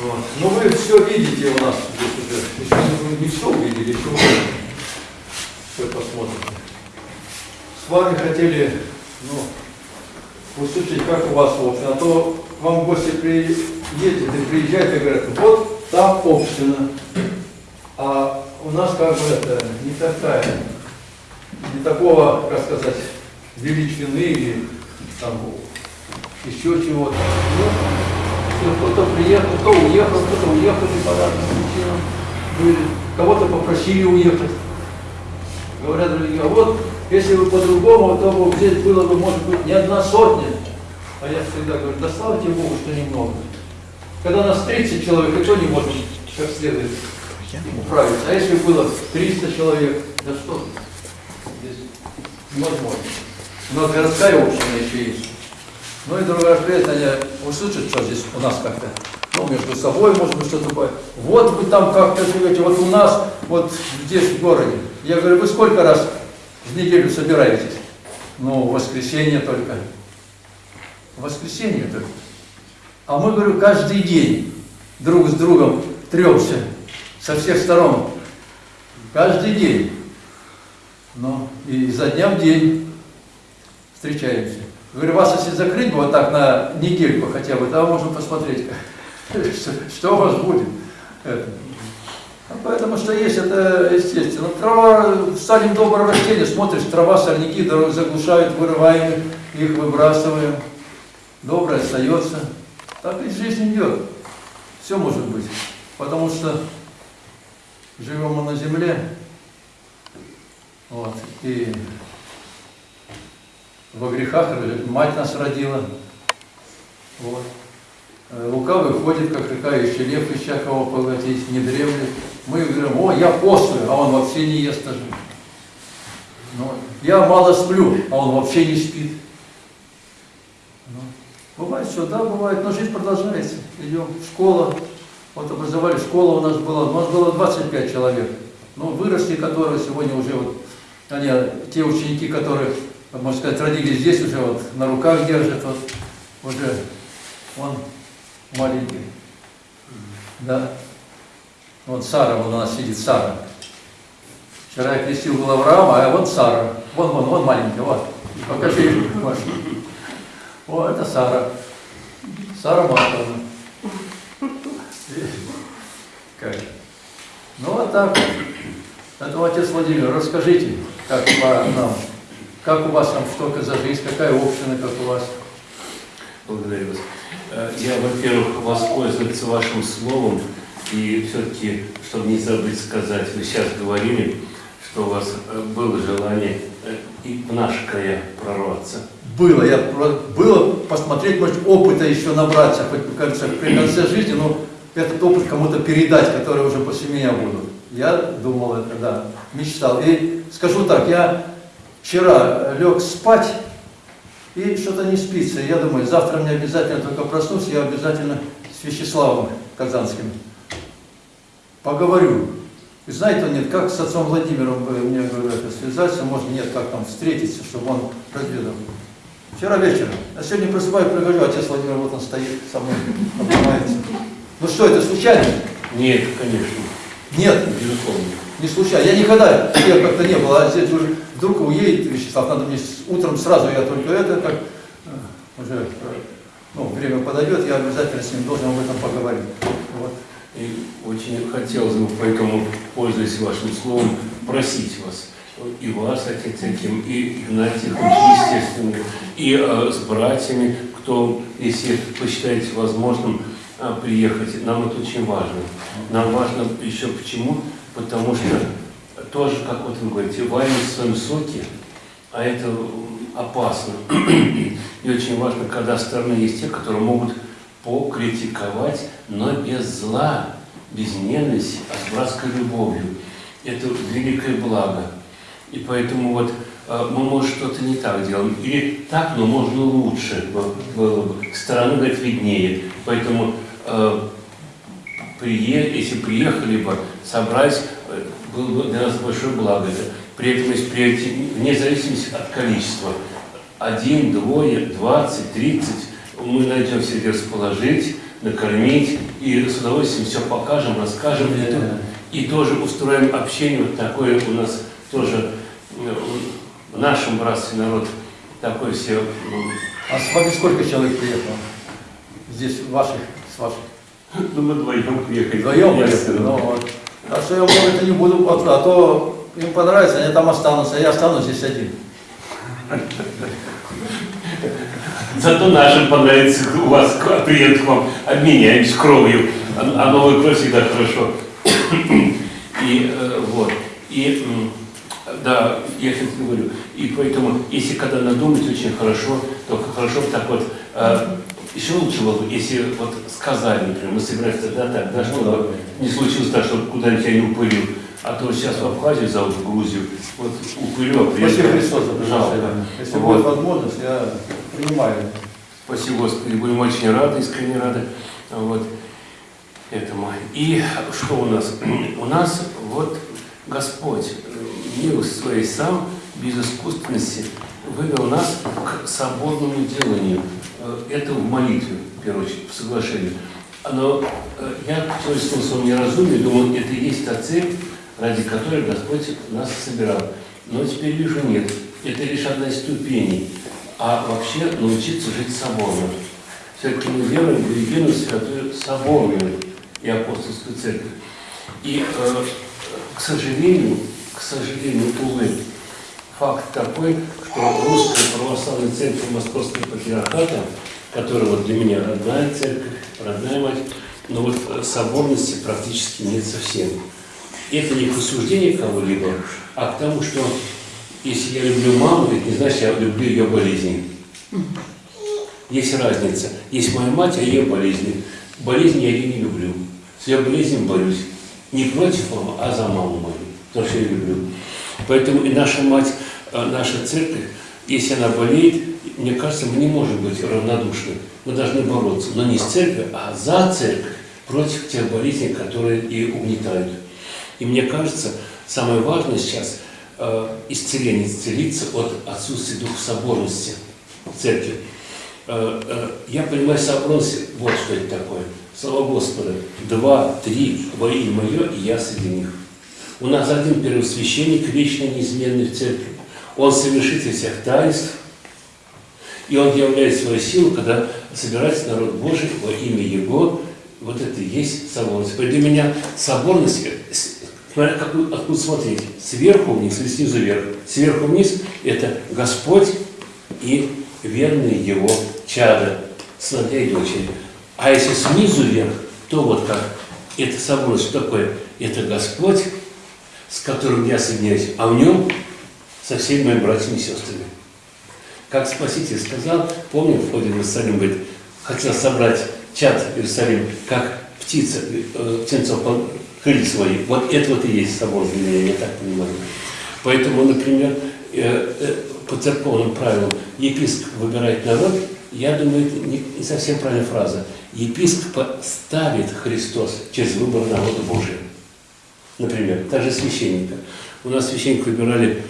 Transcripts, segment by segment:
Вот. Ну вы все видите у нас здесь уже. Еще не, все увидели, еще все посмотрите. С вами хотели ну, услышать, как у вас община. А то вам гости приедет и приезжают и говорят, вот там община. А у нас как бы это не такая, не такого, как сказать, величины или там еще чего-то. Ну, кто-то приехал, кто уехал, кто-то уехал по разным причинам. Кого-то попросили уехать. Говорят другие, а вот если бы по-другому, то бы здесь было бы, может быть, не одна сотня. А я всегда говорю, да слава тебе Богу, что немного. Когда нас 30 человек, и то не можем как следует управиться. А если было 300 человек, да что здесь невозможно. У нас городская община еще есть. Ну и другая жизнь, они услышат, что здесь у нас как-то, ну, между собой, может быть, что-то такое. Вот вы там как-то живете, вот у нас, вот здесь, в городе. Я говорю, вы сколько раз в неделю собираетесь? Ну, в воскресенье только. В воскресенье только. А мы, говорю, каждый день друг с другом тремся со всех сторон. Каждый день. Ну, и изо дня в день встречаемся. Говорю, вас если закрыть бы вот так на недельку хотя бы, то можно посмотреть, что, у вас будет. Это. А поэтому что есть, это естественно. Трава, садим доброе растение, смотришь, трава, сорняки заглушают, вырываем их, выбрасываем. Доброе остается. Так ведь жизнь идет. Все может быть. Потому что живем мы на земле, вот, и во грехах мать нас родила. Вот. Э, лукавый ходит, как рыкающий лев, ища кого поглотить, не дремлет. Мы говорим, о, я постную, а он вообще не ест даже. Ну, я мало сплю, а он вообще не спит. Ну, бывает что, да, бывает, но жизнь продолжается. Идем в школу, вот образовали школу у нас была, у нас было 25 человек. Ну, выросли, которые сегодня уже вот, они, те ученики, которые можно сказать, родились здесь уже, вот на руках держит, вот уже он маленький. Да. Вот Сара, вот у нас сидит Сара. Вчера я крестил был Авраама, а вот Сара. Вон, вон, вон маленький, вот. Покажи, Маша. О, это Сара. Сара Марковна. Как? Ну вот так. Это отец Владимир, расскажите, как по нам. Как у вас там, что за жизнь, какая община, как у вас? Благодарю вас. Э, я, во-первых, воспользоваться вашим словом и все-таки, чтобы не забыть сказать, вы сейчас говорили, что у вас э, было желание э, и в наш края прорваться. Было, я было посмотреть, может, опыта еще набраться, хоть, кажется, при конце жизни, но этот опыт кому-то передать, которые уже после меня будут. Я думал это, да, мечтал. И скажу так, я вчера лег спать, и что-то не спится. Я думаю, завтра мне обязательно только проснусь, я обязательно с Вячеславом Казанским поговорю. И знаете, он нет, как с отцом Владимиром мне говорят, связаться, может, нет, как там встретиться, чтобы он разведал. Вчера вечером. А сегодня просыпаюсь, прихожу, отец Владимир, вот он стоит со мной, обнимается. Ну что, это случайно? Нет, конечно. Нет. Безусловно. Не случайно. Я никогда, я как-то не было, а здесь уже вдруг уедет Вячеслав, надо мне утром сразу, я только это, как э, уже ну, время подойдет, я обязательно с ним должен об этом поговорить. Вот. И очень хотелось бы, поэтому, пользуясь вашим словом, просить вас, и вас, отец этим, и Игнатий естественно, и э, с братьями, кто, если посчитаете возможным, э, приехать. Нам это очень важно. Нам важно еще почему? Потому что тоже, как вот вы говорите, варим в своем соке, а это опасно. И очень важно, когда стороны есть те, которые могут покритиковать, но без зла, без ненависти, а с братской любовью. Это великое благо. И поэтому вот э, мы, может, что-то не так делаем. Или так, но можно лучше было бы. Стороны, говорит, виднее. Поэтому э, прие, если приехали бы, собрать, э, было бы для нас большое благо. Это при приедете, вне зависимости от количества, один, двое, двадцать, тридцать, мы найдем себе расположить, накормить, и с удовольствием все покажем, расскажем. И, то- и тоже устроим общение вот такое у нас тоже э, в нашем братстве народ такой все А с вами сколько человек приехало? Здесь ваших, с ваших? Ну, мы вдвоем приехали. Вдвоем Я Так что я может это не буду, а то им понравится, они там останутся, а я останусь здесь один. Зато нашим понравится у вас приедут к вам, обменяемся кровью. А, а кровь всегда хорошо. И э, вот. И да, я сейчас говорю. И поэтому, если когда надумать очень хорошо, то хорошо так вот. э, еще лучше бы, если вот сказали, например, мы собираемся тогда так, да, чтобы не случилось так, чтобы куда-нибудь я не упылил. А то сейчас в Абхазию зовут, в Грузию, вот упылю, а Спасибо приезжаю. Христос за Жалко. приглашение. Если Вот. будет возможность, я принимаю. Спасибо, Господи, будем очень рады, искренне рады вот этому. И что у нас? У нас вот Господь милость своей сам, без искусственности, вывел нас к соборному деланию. Э, Это в молитве, в первую очередь, в соглашении. Но э, я человеческом своем неразумии думал, это и есть та цель, ради которой Господь нас собирал. Но теперь вижу, нет. Это лишь одна из ступеней. А вообще научиться жить соборно. Все-таки мы веруем в единую святую соборную и апостольскую церковь. И, э, к сожалению, к сожалению, увы, факт такой, что русская православная церковь Московского патриархата, которая вот для меня родная церковь, родная мать, но вот э, соборности практически нет совсем. Это не к осуждению кого-либо, а к тому, что если я люблю маму, это не значит, я люблю ее болезни. Есть разница. Есть моя мать, а ее болезни. Болезни я ее не люблю. С ее болезнью борюсь. Не против мамы, а за маму мою. Потому что я люблю. Поэтому и наша мать, наша церковь, если она болеет, мне кажется, мы не можем быть равнодушны. Мы должны бороться, но не с церковью, а за церковь, против тех болезней, которые и угнетают. И мне кажется, самое важное сейчас э, исцеление, исцелиться от отсутствия духа соборности в церкви. Э, э, я понимаю соборность, вот что это такое. Слава Господа, два, три во имя мое, и я среди них. У нас один первосвященник, вечно неизменный в церкви. Он совершитель всех таинств, и он являет свою силу, когда собирается народ Божий во имя Его. Вот это и есть соборность. Для меня соборность, э, смотря какую, откуда смотреть, сверху вниз или снизу вверх. Сверху вниз – это Господь и верные Его чада, сыновья и дочери. А если снизу вверх, то вот как. Это соборность, что такое? Это Господь, с которым я соединяюсь, а в нем со всеми моими братьями и сестрами. Как Спаситель сказал, помню, в ходе в Иерусалим, говорит, хотел собрать чад Иерусалим, как птица, э, птенцов крылья свои. Вот это вот и есть собор для меня, я так понимаю. Поэтому, например, э, э, по церковным правилам епископ выбирает народ, я думаю, это не, не совсем правильная фраза. Епископа ставит Христос через выбор народа Божия. Например, также священника. У нас священника выбирали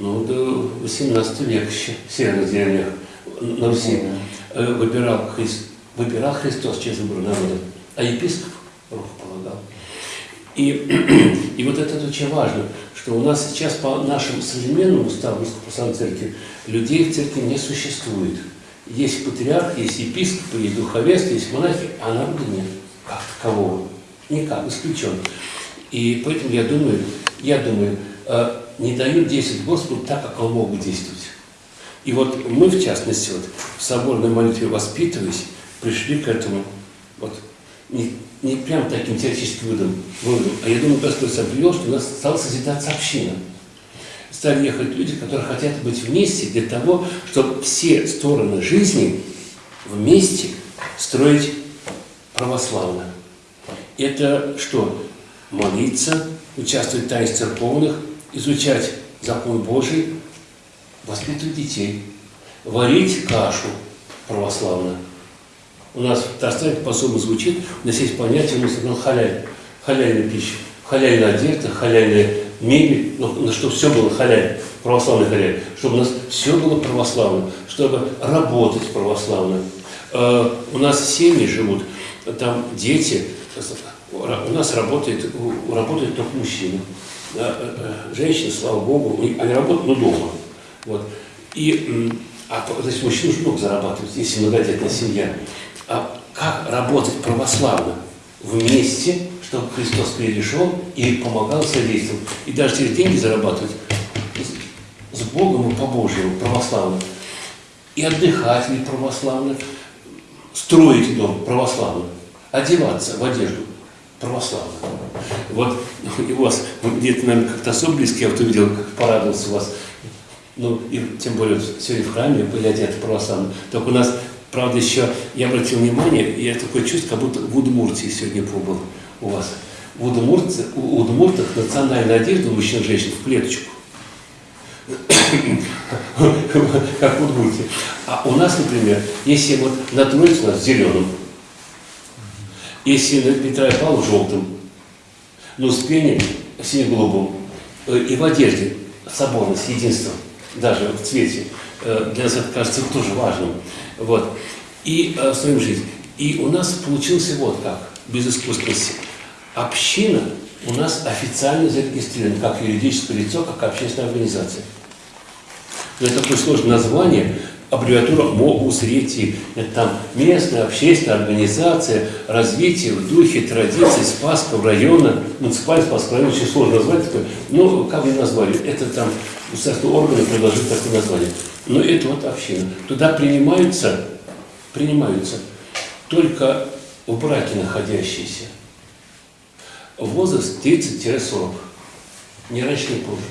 ну, до 18 века еще, в северных деревнях на Руси. Э, Выбирал, Христ, выбирал Христос через выбор народа, а епископ руку полагал. И, и вот это очень важно, что у нас сейчас по нашему современному уставу Русской Церкви людей в церкви не существует. Есть патриарх, есть епископ, есть духовенство, есть монахи, а народа нет. Как такового? Никак, исключен. И поэтому я думаю, я думаю, э, не дают действовать Господу так, как Он мог бы действовать. И вот мы, в частности, вот, в соборной молитве воспитываясь, пришли к этому, вот, не, не прям таким теоретическим выводом, выводом, а я думаю, Господь сам привел, что у нас стала созидаться община. Стали ехать люди, которые хотят быть вместе для того, чтобы все стороны жизни вместе строить православно. Это что? Молиться, участвовать в таинстве церковных, изучать закон Божий, воспитывать детей, варить кашу православно. У нас в Татарстане по-особому звучит, у нас есть понятие, у нас ну, халяль, халяльная пища, халяльная одежда, халяльная мебель, ну, ну, чтобы все было халяль, православный халяль, чтобы у нас все было православно, чтобы работать православно. Э, у нас семьи живут, там дети, у нас работает, работают только мужчины. Э, э, Женщины, слава богу, они работают, но дома. Вот. И, а, значит, мужчина уже много зарабатывает, если многодетная семья. А как работать православно вместе, чтобы Христос перешел и помогал содействовал, и даже через деньги зарабатывать с- Богом и по Божьему, православно. И отдыхать ли православно, строить дом православно, одеваться в одежду православно. Вот и у вас где-то, наверное, как-то особо близко, я вот увидел, как порадовался у вас. Ну, и тем более сегодня в храме были одеты православно. Только у нас, правда, еще, я обратил внимание, я такое чувство, как будто в Удмуртии сегодня побыл у вас. В Удмуртах, у Удмуртах национальная одежда у мужчин и женщин в клеточку. как в Удмуртии. А у нас, например, если вот на Троице у нас зеленым, если Петра Павла желтым, на Успении сине-голубым, э, и в одежде соборность, единство, даже в цвете, э, для нас это кажется тоже важным. Вот. И э, строим жизнь. И у нас получился вот как, без искусственности. Община у нас официально зарегистрирована как юридическое лицо, как общественная организация. Но это такое сложное название, аббревиатура МОУСРЕТИ. Это там местная общественная организация развития в духе традиций Спасского района, муниципальный Спасского района, очень сложно назвать такое. Ну, как бы назвали, это там государственные органы предложили такое название. Но это вот община. Туда принимаются, принимаются только в браке находящиеся. Возраст 30-40. Не раньше, не позже.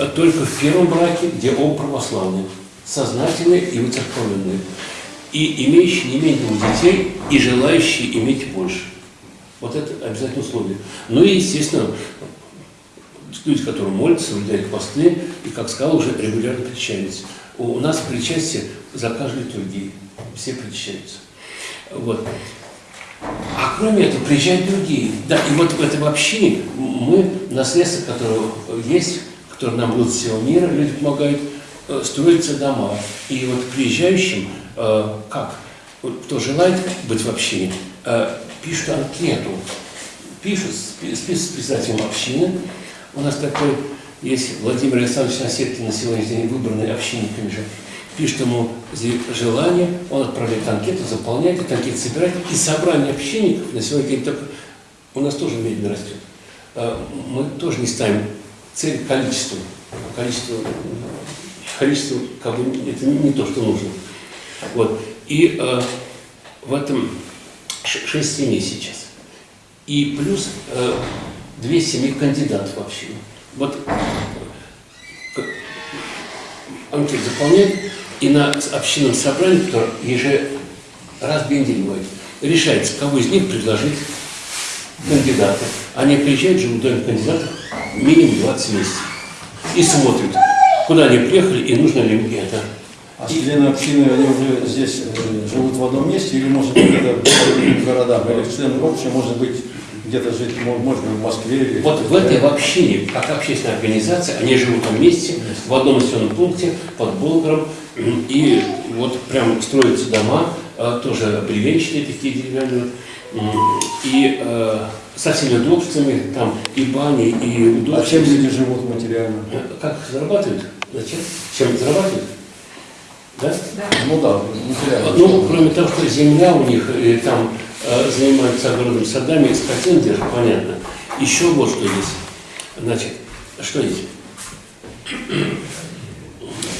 А только в первом браке, где оба православные, сознательные и выцерковленные, и имеющие не менее детей, и желающие иметь больше. Вот это обязательное условие. Ну и, естественно, люди, которые молятся, соблюдают посты, и, как сказал, уже регулярно причащаются. У нас причастие за каждой литургии. Все причащаются. Вот. А кроме этого, приезжают другие. Да, и вот в этом общине мы, наследство, которое есть, которое нам будут всего мира, люди помогают, строятся дома. И вот приезжающим, э, как, кто желает быть в общине, э, пишут анкету, пишут спи- список председателем общины. У нас такой есть Владимир Александрович Насеткин, на сегодняшний день выбранный общинниками же, пишет ему желание, он отправляет анкету, заполняет, эту анкету собирает, и собрание общинников на сегодняшний день только у нас тоже медленно растет. Э, Мы тоже не ставим цель количеством. Количество, количество как бы, это не, не то, что нужно. Вот. И э, в этом ш- шесть семей сейчас. И плюс э, две семьи кандидатов в общину. Вот к- анкету заполняет, и на общинном собрании, которое еже раз в две недели бывает, решается, кого из них предложить кандидата. Они приезжают, живут в доме кандидатов минимум 20 месяцев. И смотрят, куда они приехали и нужно ли им это. А члены общины, они уже здесь э, живут в одном месте или, может быть, где-то в других городах? Или члены общины, может быть, где-то жить, мо- может быть, в Москве или... Вот в этой общине, как общественная организация, они живут вместе, в одном населенном пункте, под Болгром, и вот прям строятся дома, э, тоже бревенчатые такие деревянные, и э, со всеми удобствами, там и бани, и А удобства. чем люди живут материально? Э, Как зарабатывают? Зачем? Чем зарабатывают? Да? Ну да, материально. Ну, кроме того, что земля у них, и там э, занимаются огородными садами, и держат, понятно. Еще вот что есть. Значит, что есть?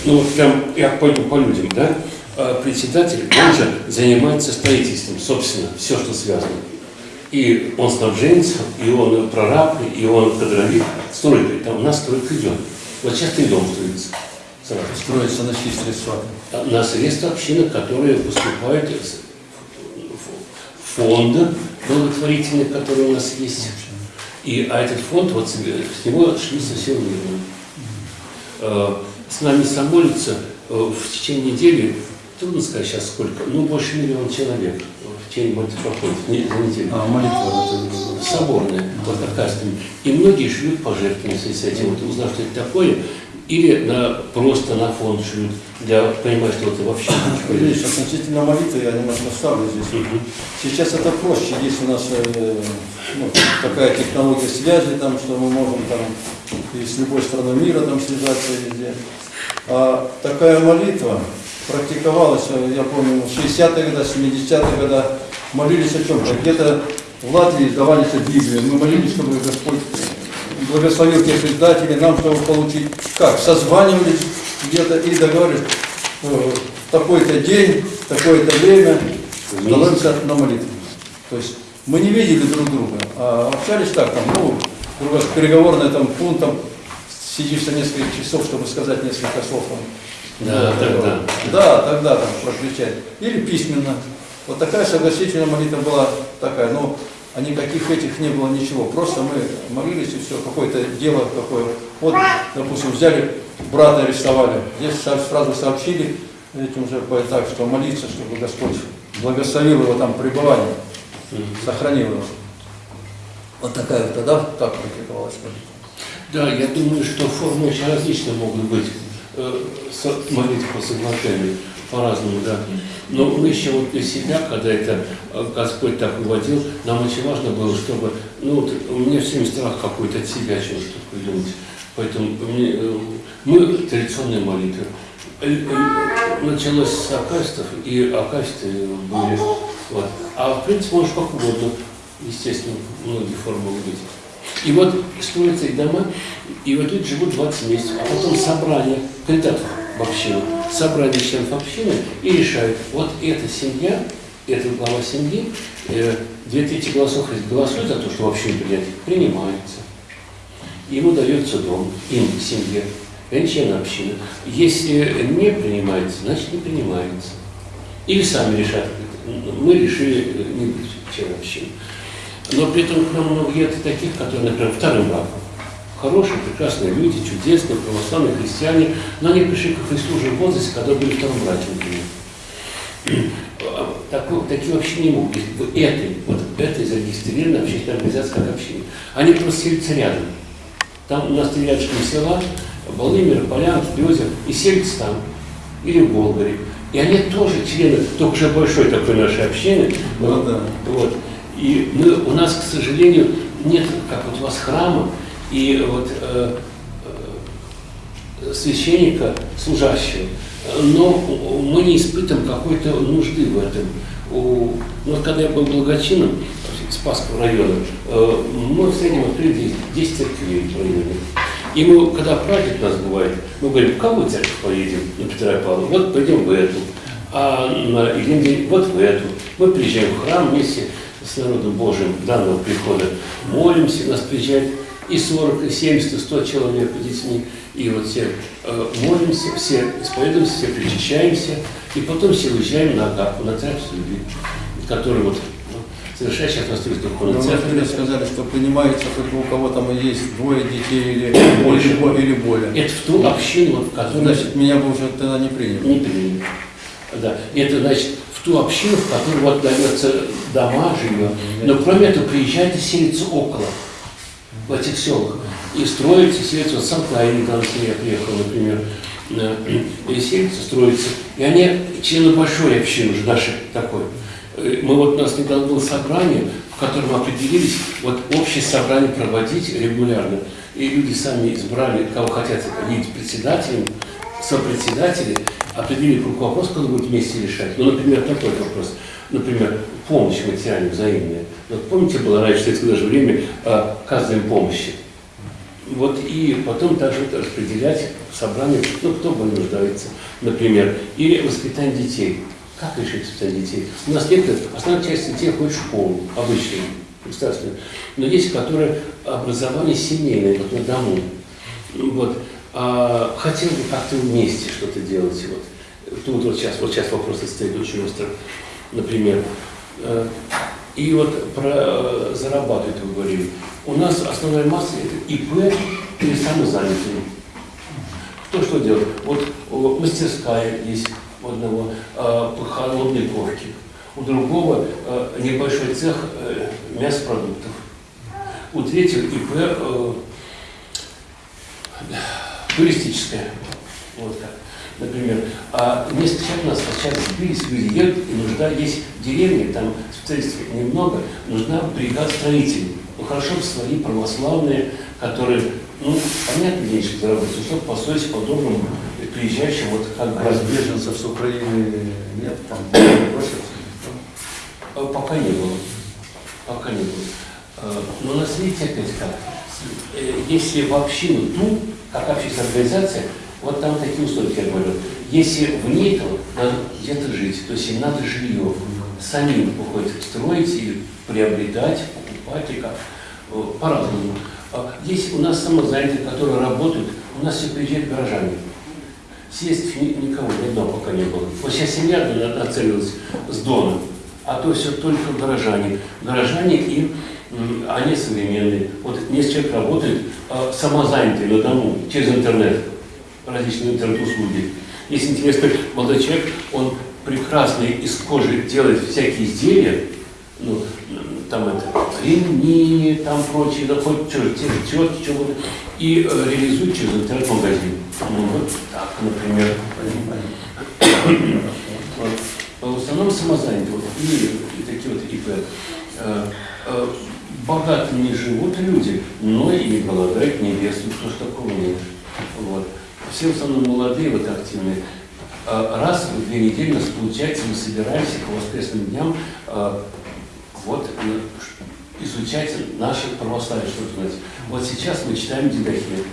Ну, вот прям я пойду по людям, да? Э, Председатель, он же занимается строительством, собственно, все, что связано. И он снабженец, и он прораб, и он кадровик, стройка. Там у нас стройка идет. Вот сейчас три дома строится. Сразу Строится на чьи средства? на средства общины, которые поступают из фонда благотворительных, которые у нас есть. И, а этот фонд, вот с него шли совсем мирно. Э, С нами самолится э, в течение недели, трудно сказать сейчас сколько, ну больше миллиона человек не- за неделю. А, молитва, это... Соборная, кажется. И многие шлют пожертвования с этим. Вот узнав, что это такое, или на, просто на фон шлют, для понимать, что это вообще. Видишь, относительно молитвы я немножко ставлю здесь. Мгм. Сейчас это проще, есть у нас э, ну, такая технология связи, там, что мы можем там и с любой страной мира там связаться везде. А такая молитва практиковалась, э, я помню, в 60-е годы, 70-е годы молились о чем-то. Где-то в Латвии давались Библию, мы молились, чтобы Господь благословил тех издателей, нам, чтобы получить, как, созванивались где-то и договорились, э, такой-то день, такое-то время становимся на молитву. То есть мы не видели друг друга, а общались так, там, ну, переговорный там пунктом, сидишь за несколько часов, чтобы сказать несколько слов. Да, тогда. Да, тогда там прокричать. Или письменно. Вот такая согласительная молитва была такая, но а никаких этих не было ничего. Просто мы молились и все, какое-то дело какое. Вот, допустим, взяли, брата арестовали. Здесь сразу сообщили этим же так, что молиться, чтобы Господь благословил его там пребывание, сохранил его. Вот такая вот тогда так практиковалась молитва. Да, я думаю, что формы очень различные могут быть. Э, Молитва по соглашению по-разному, да. Но мы еще вот для себя, когда это э, Господь так уводил, нам очень важно было, чтобы, ну вот у меня все время страх какой-то от себя чего-то придумать. Поэтому мне, э, мы традиционные молитвы. Началось с акастов, и акасты были. Вот. А в принципе, может как угодно, естественно, многие формы быть. И вот строятся их дома, и вот люди живут 20 месяцев, а потом собрание кандидатов в общину, собрание членов общины и решают, вот эта семья, эта глава семьи, э, две трети голосов голосуют за то, что в общину принять, принимается. Ему дается дом, им, семье, члены общины. Если не принимается, значит не принимается. Или сами решат, мы решили не быть членом общины. Но при этом к нам много едет таких, которые, например, вторым браком. Хорошие, прекрасные люди, чудесные, православные христиане, но они пришли к Христу уже в возрасте, когда были вторым браке, например. Такой- такие вообще не могут быть. Этой, вот этой зарегистрированной общественной организации как община. Они просто селятся рядом. Там у нас три рядышком села, Владимир, Полянки, Березов, и селятся там, или в Болгаре. И они тоже члены, только уже большой такой нашей общины. Ну да. Вот. И мы, у нас, к сожалению, нет, как вот у вас храма, и вот э, э, священника, служащего. Но мы не испытываем какой-то нужды в этом. У- вот когда я был благочином Спасского района, э, мы в среднем открыли 10 церквей в районе. И мы, когда праздник у нас бывает, мы говорим, в какую церковь поедем на Петра и Павла? Вот пойдем в эту. А на Ильин день вот в эту. Мы приезжаем в храм вместе с народом Божьим данного прихода, молимся, нас приезжает и 40, и 70, и 100 человек детьми. И вот все э, молимся, все исповедуемся, все причащаемся, и потом все уезжаем на Агапу, на церковь любви, который вот ну, совершает сейчас настроить Но духовной вы сказали, что принимается только у кого там есть двое детей или Больше. или, бо- или более. Это в ту общину, вот, в которой Значит, меня бы уже тогда не приняли. не приняли. Да. Это значит в ту общину, в которой вот дается дома, жилье. Но кроме этого приезжают и селятся около, в этих селах. И строятся, селятся, вот сам недавно с ней приехал, например, э, и селятся, строятся. И они члены большой общины уже нашей такой. Э, Мы вот у нас недавно было собрание, в котором определились вот общее собрание проводить регулярно. И люди сами избрали, кого хотят видеть председателем, сопредседатели, определили круг вопросов, кто будет вместе решать. Ну, например, такой вопрос. Например, помощь материальная, взаимная. Вот помните, было раньше в советское даже время э, оказываем помощи. Вот и потом также распределять в собрании, ну, кто более нуждается, например. Или воспитание детей. Как решить воспитание детей? У нас некоторые, основная часть детей ходит в школу, обычную, государственную. Но есть, которые образование семейное, вот на дому. Вот. А, хотел бы как-то вместе что-то делать. Вот. Тут вот сейчас, вот сейчас вопросы стоят очень остро, например. Э, И вот про э, зарабатывать вы говорили. У нас основная масса это ИП или самозанятые. Кто что делает? Вот мастерская есть у одного э, по холодной ковке, у другого небольшой цех мясопродуктов, у третьего ИП туристическая. Вот так. Например, а несколько человек у нас сейчас сбились, люди едут, и нужда есть в деревне, там специалистов немного, нужна бригада строителей. Ну хорошо бы свои православные, которые, ну, понятно, денежки заработать, чтобы построить по-доброму приезжающим, вот как бы Раз беженцев с Украины нет, там просятся. Э, Пока не было. Пока не было. Э, Но у нас, видите, опять как, э, если в общину ту, как общественная организация, вот там такие условия, я говорю, если в ней, то надо где-то жить, то есть им надо жилье. Сами выходят строить и приобретать, покупать, и как, э, по-разному. А Есть у нас самозанятые, которые работают, у нас все приезжают горожане. Съесть ни- никого, ни одного пока не было. Вот сейчас семья на- нацелилась с Дона, а то все только горожане. Горожане и они современные. Вот несколько человек работает а, самозанятые на дому, через интернет, различные интернет-услуги. Если интересно, молодой человек, он прекрасно из кожи делает всякие изделия, ну, там это, ремни, там прочие, да хоть же тетки, что угодно, и э, реализует через интернет-магазин. Ну, вот так, например. Вот. В основном самозанятые, вот, и, и такие вот ИП. Э, э, богато не живут люди, но и не голодают, не бедствуют, потому что такого нет. Вот. Все в основном молодые, вот активные. Э, Раз в две недели нас получается, мы собираемся по воскресным дням э, вот э, изучать наше православие, что это значит. Вот сейчас мы читаем Дидахе.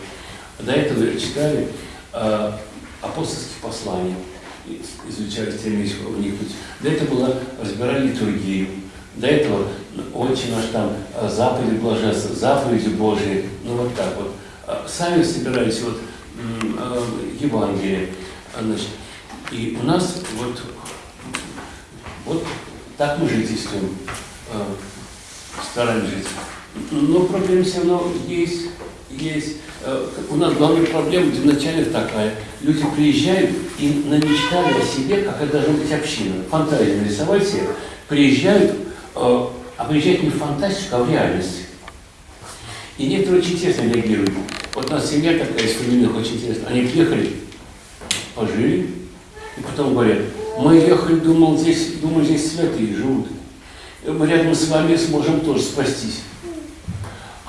До этого читали э, апостольские послания, изучали стремились вникнуть. До этого было, разбирали литургию. До этого очень наш там э, заповеди блаженства, заповеди Божьи, ну вот так вот. Э, Сами собирались вот э, Евангелие, значит, и у нас вот, вот так мы жительствуем, стараемся жить. Но проблема все равно есть, есть. Э, У нас главная проблема изначально такая. Люди приезжают и намечтали о себе, какая должна быть община. Фантазию нарисовать себе. Приезжают, э, а приезжают не в фантастику, а в реальность. И некоторые очень интересно реагируют. Вот у нас семья такая из фамильных очень интересная. Они приехали, пожили, и потом говорят, мы ехали, думал, здесь, думаю, здесь святые живут. Мы рядом с вами сможем тоже спастись.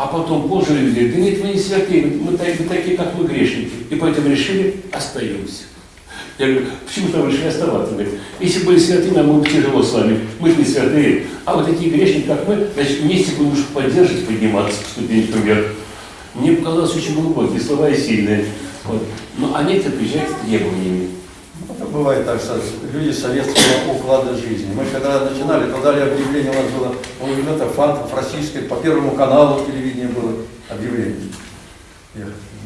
А потом позже говорят, да нет, вы не святые, мы, такие, как мы, грешники. И поэтому решили, остаемся. Я говорю, почему там решили оставаться? Говорит, если были святые, нам было бы тяжело с вами. Мы же не святые. А вот такие грешники, как мы, значит, вместе будем уж поддерживать, подниматься по ступенечкам вверх. Мне показалось очень глубокие слова и сильные. Вот. Но они это приезжают с требованиями. Бывает так, что люди советского уклада жизни. Мы когда начинали, то объявление, у нас было, по-моему, это фантов российской, по первому каналу телевидения было объявление.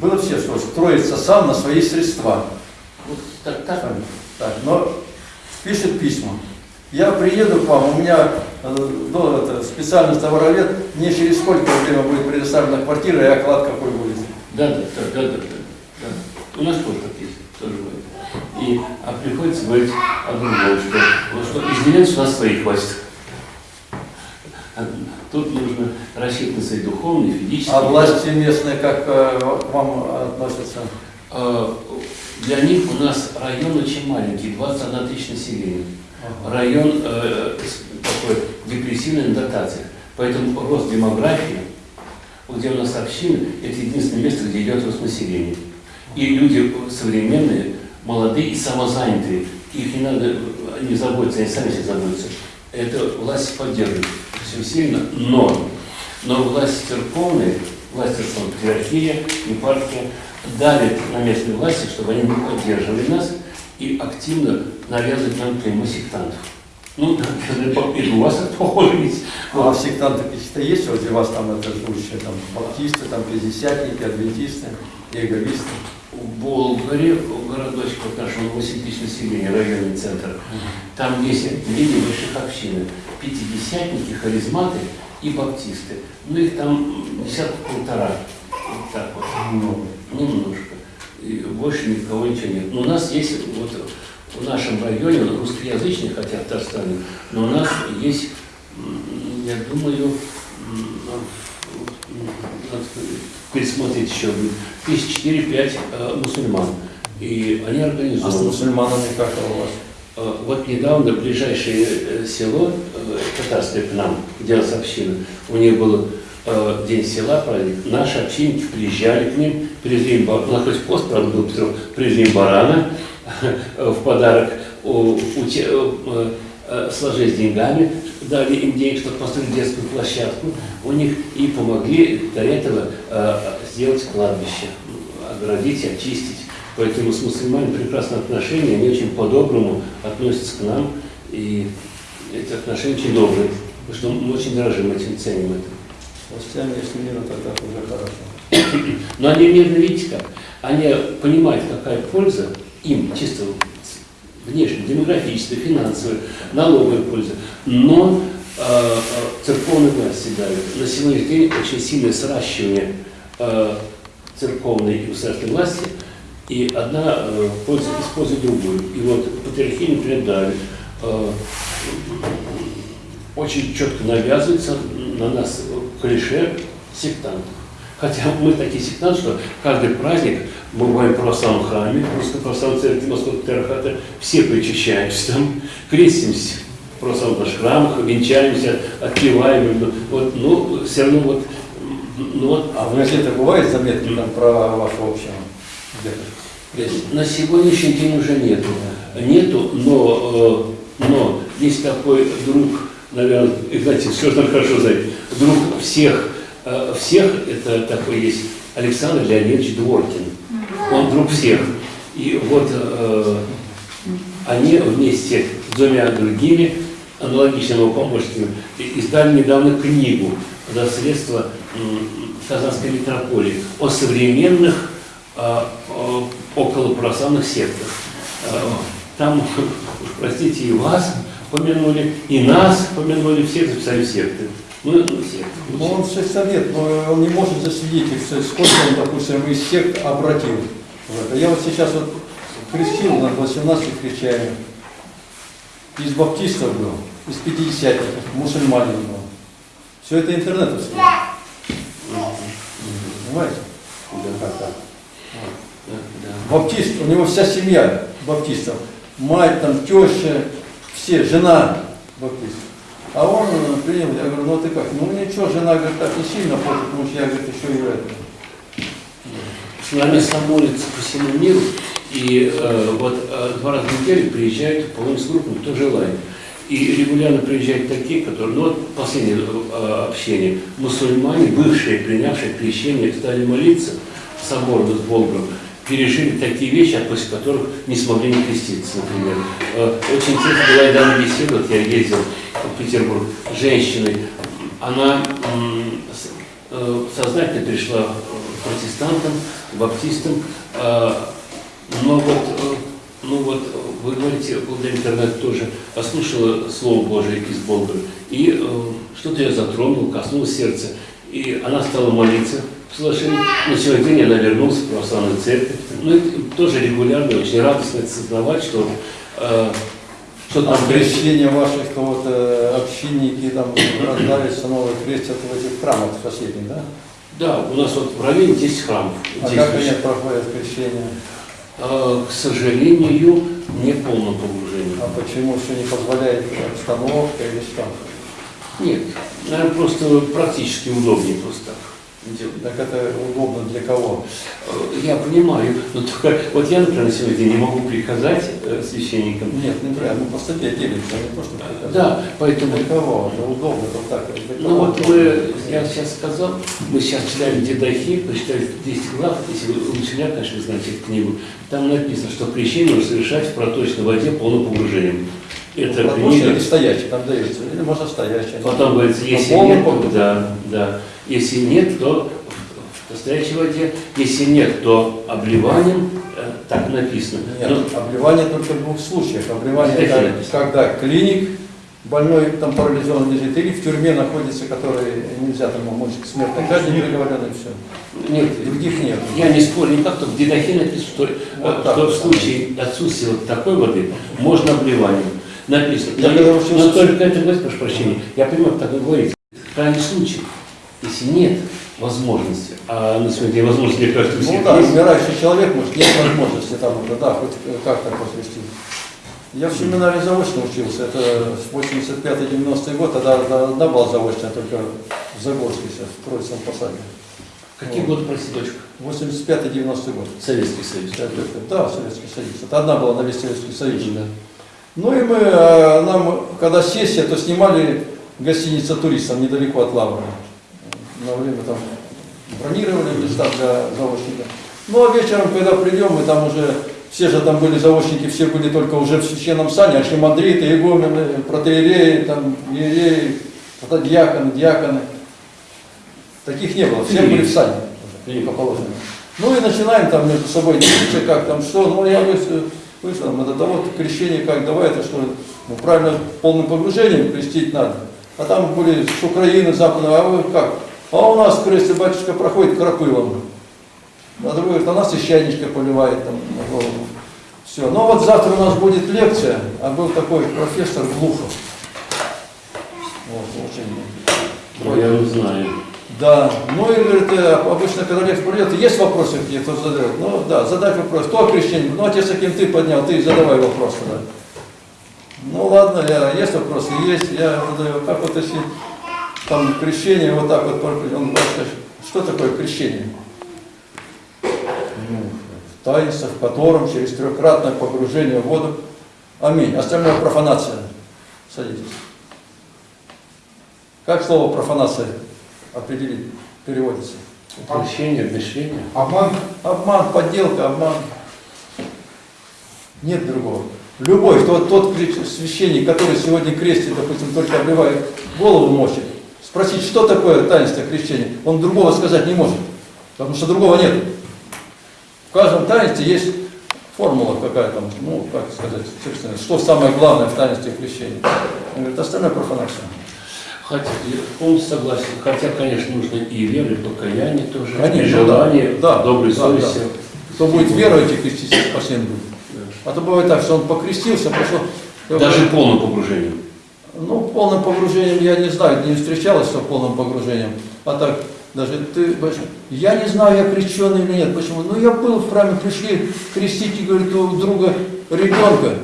Было все, что строится сам на свои средства. Вот так, так. Так, но пишет письма. Я приеду к вам, у меня э, ну, это, специальный товаровед, мне через сколько время будет предоставлена квартира и оклад какой будет. Да, да, да, да, да, да. У нас тоже. И а приходится говорить о другом, что, вот что из деревень у нас своих хватит. А Тут нужно рассчитывать свои духовные, физические. А власти местные как э, к вам относятся? Э, Для них у нас район очень маленький, 21 тысяч населения. Район э, такой депрессивный на дотациях. Поэтому рост демографии, где у нас общины, это единственное место, где идет рост населения. И люди современные, молодые и самозанятые. Их не надо, они заботятся, они сами себе заботятся. Это власть поддерживает все сильно, но, но власть церковная, власть церковная, патриархия, епархия давит на местные власти, чтобы они не поддерживали нас и активно навязывают нам клеймо сектантов. Ну, и у вас это похоже ведь. А сектанты какие-то есть, у вас там это живущие, там баптисты, там пятидесятники, адвентисты, иеговисты? В Болгаре, в городочке вот нашего 8 тысяч населения, районный центр, там есть две небольших общины. Пятидесятники, харизматы и баптисты. Ну, их там десятка полтора. Вот так вот. Много. Немножко. И больше никого ничего нет. Но у нас есть, вот в нашем районе, он русскоязычный, хотя в Татарстане, но у нас есть, я думаю, пересмотреть еще, тысяч четыре-пять э, мусульман. И они А с организованы. мусульманами как у вас? Э, Вот недавно ближайшее э, село, э, татарское к нам, где у нас община, у них был э, день села, праздник, наши общинники приезжали к ним, привезли им, хоть пост, правда, был Петров, привезли им барана в подарок, у, у э, э, сложили с деньгами, дали им денег, чтобы построить детскую площадку, у них и помогли до этого э, сделать кладбище, оградить, очистить. Поэтому с мусульманами прекрасные отношения, они очень по-доброму относятся к нам, и эти отношения очень добрые, потому что мы очень дорожим этим, ценим это. Властями, если мира, тогда уже хорошо. Но они мирно, видите как, они понимают, какая польза им, чисто внешне, демографическая, финансовая, налоговая польза. Но э, э, церковная власть дает. На сегодняшний день очень сильное сращивание э, церковной и государственной власти, и одна э, польза использует другую. И вот патриархи, например, дали, э, очень четко навязывается на нас клише сектантов. Хотя мы такие сектанты, что каждый праздник мы бываем в православном храме, Русской православной церкви Московского патриархата, все причащаемся там, крестимся в православных храмах, венчаемся, отпеваем. Вот, ну, все равно вот, ну, вот А в газете бывают заметки там про вашу общину? На сегодняшний день уже нету. Нету, но, э, но есть такой друг, наверное, Игнатий, все же хорошо знает, друг всех, всех, это такой есть Александр Леонидович Дворкин. Он друг всех. И вот э, они вместе с двумя другими аналогичными помощниками издали недавно книгу за средства Казанской метрополии о современных а, а, около православных сектах. А, Там, простите, и вас помянули, и нас помянули, всех записали секты. Ну, ну, секты. Ну, он сельсовет, но он не может засвидетельствовать, сколько он, допустим, из сект обратил это. Я вот сейчас вот крестил, на 18 крещаем. Из баптистов был, из пятидесятников, мусульманин был. Все это интернетовское. Понимаете? Да, да. Баптист, у него вся семья баптистов. Мать, там, теща, все, жена баптист. А он э, принял, я говорю, ну ты как? Ну ничего, жена, говорит, так не сильно против, потому что я, говорит, еще и. С нами молятся по всему миру, и э, вот э, два раза в неделю приезжают полностью группы, кто желает. И регулярно приезжают такие, которые, ну вот последнее э, общение, мусульмане, бывшие, принявшие крещение, стали молиться соборно с Богом, пережили такие вещи, после которых не смогли не креститься, например. Э, Очень интересно была недавно беседа, вот я ездил в Петербург, с женщиной, она э, сознательно перешла к протестантам, баптистам, э, но вот, ну вот, вы говорите, благодаря интернету тоже послушала Слово Божие из Бога, и что-то я затронул, коснулось сердца, и она стала молиться соглашении. На сегодня день она вернулась в православную церковь. Ну, тоже регулярно, очень радостно это сознавать, что э, что А там крещение ваших вот, э, общинники там раздались новые крестят в этих храмах соседних, да? Да, у нас вот в районе 10 храмов. А 10 как они проходят крещение? Э, К сожалению, не в полном погружении. А почему все не позволяет обстановка или что? Нет, наверное, просто практически удобнее просто так делать. Так это удобно для кого? Я понимаю, но только вот я, например, на сегодня не могу приказать э, священникам. Нет, не прям, ну по статье делится, не просто приказать. Да, поэтому Для кого? Это удобно, вот так. Ну вот мы, я сейчас сказал, мы сейчас читали Дедахи, прочитали 10 глав, если вы учителя, конечно, знаете эту книгу, там написано, что нужно совершать в проточной воде полным погружением. Это или книга. стоячий там дается, или можно стоячий. Потом говорится, Но если нет, да, да. Если нет, то в настоящей воде. Если нет, то обливанием, э, так написано. Нет, Ну, обливание только в двух случаях. Обливание, это написано? когда клиник, больной там парализован лежит, или в тюрьме находится, который нельзя там может к смертной казни приговорен, и все. нет, Других нет. Я не спорю никак, только в Дедахе написано, что, э, Вот так что в случае отсутствия вот такой воды можно обливанием. Написано. Я Но, учился- но только это, прошу прощения, я понимаю, как вы говорите. Крайний случай. Если нет возможности, а на сегодня возможности, мне кажется, у Ну всех да, есть, умирающий человек, может, нет возможности там, да, да, хоть как-то посвятить. Я в семинаре заочно учился, это с 85-90 год, тогда одна была заочная, только в Загорске сейчас, в Троицком посаде. какие годы, прости, дочка? 85-90 год. Советский Союз. Да, Советский Союз. Это одна была на весь Советский Союз. Да. Ну и мы, э, нам, когда сессия, то снимали гостиница туристов недалеко от Лавры. На время там бронировали места для заочников. Ну а вечером, когда придем, мы там уже, все же там были заочники, все были только уже в священном сане, архимандриты, игумены, протеереи, там, иереи, диаконы, диаконы. Таких не было, все были в сане уже, по положению. Ну и начинаем там между собой делиться, как там что, ну я вышел, вышел мы до того крещение как, давай это что, ну правильно полным погружением крестить надо. А там были с Украины, Западного, а вы как? А у нас крест батюшка проходит крапылом. А другой говорит, а нас священничка поливает там на голову. Все. Ну вот завтра у нас будет лекция, а был такой профессор Глухов. Вот, очень Ну, я не знаю. да, ну и говорит, э, обычно, когда лекция придет, есть вопросы какие, кто задает? Ну да, задать вопрос. Кто крещение? Ну, отец, каким ты поднял, ты задавай вопрос тогда. Ну ладно, я, есть вопросы? Есть, я задаю. Как вот если там крещение, вот так вот, он говорит, что такое крещение? Ну, таинство, в котором через трехкратное погружение в воду. Аминь. Остальное профанация. Садитесь. Как слово профанация определить, переводится? Крещение, обмещение. Обман. Обман, подделка, обман. Нет другого. Любой, тот, тот священник, который сегодня крестит, допустим, только обливает голову мочит, спросить, что такое таинство крещения, он другого сказать не может, потому что другого нет. В каждом таинстве есть формула какая-то, ну, как сказать, собственно, что самое главное в таинстве крещения. Он говорит, остальное профанация. Хотя, полностью согласен. Хотя, конечно, нужно и веру, и покаяние тоже, Конечно, и желание, да, да, доброй да, совести. Кто будет веровать и креститься, спасен будет. А то бывает так, что он покрестился, пошел... Даже полным погружением. Ну, полным погружением я не знаю, не встречалась с полным погружением. А так, даже ты, я не знаю, я крещеный или нет. Почему? Ну, я был в храме, пришли крестить, и говорит, у друга ребенка.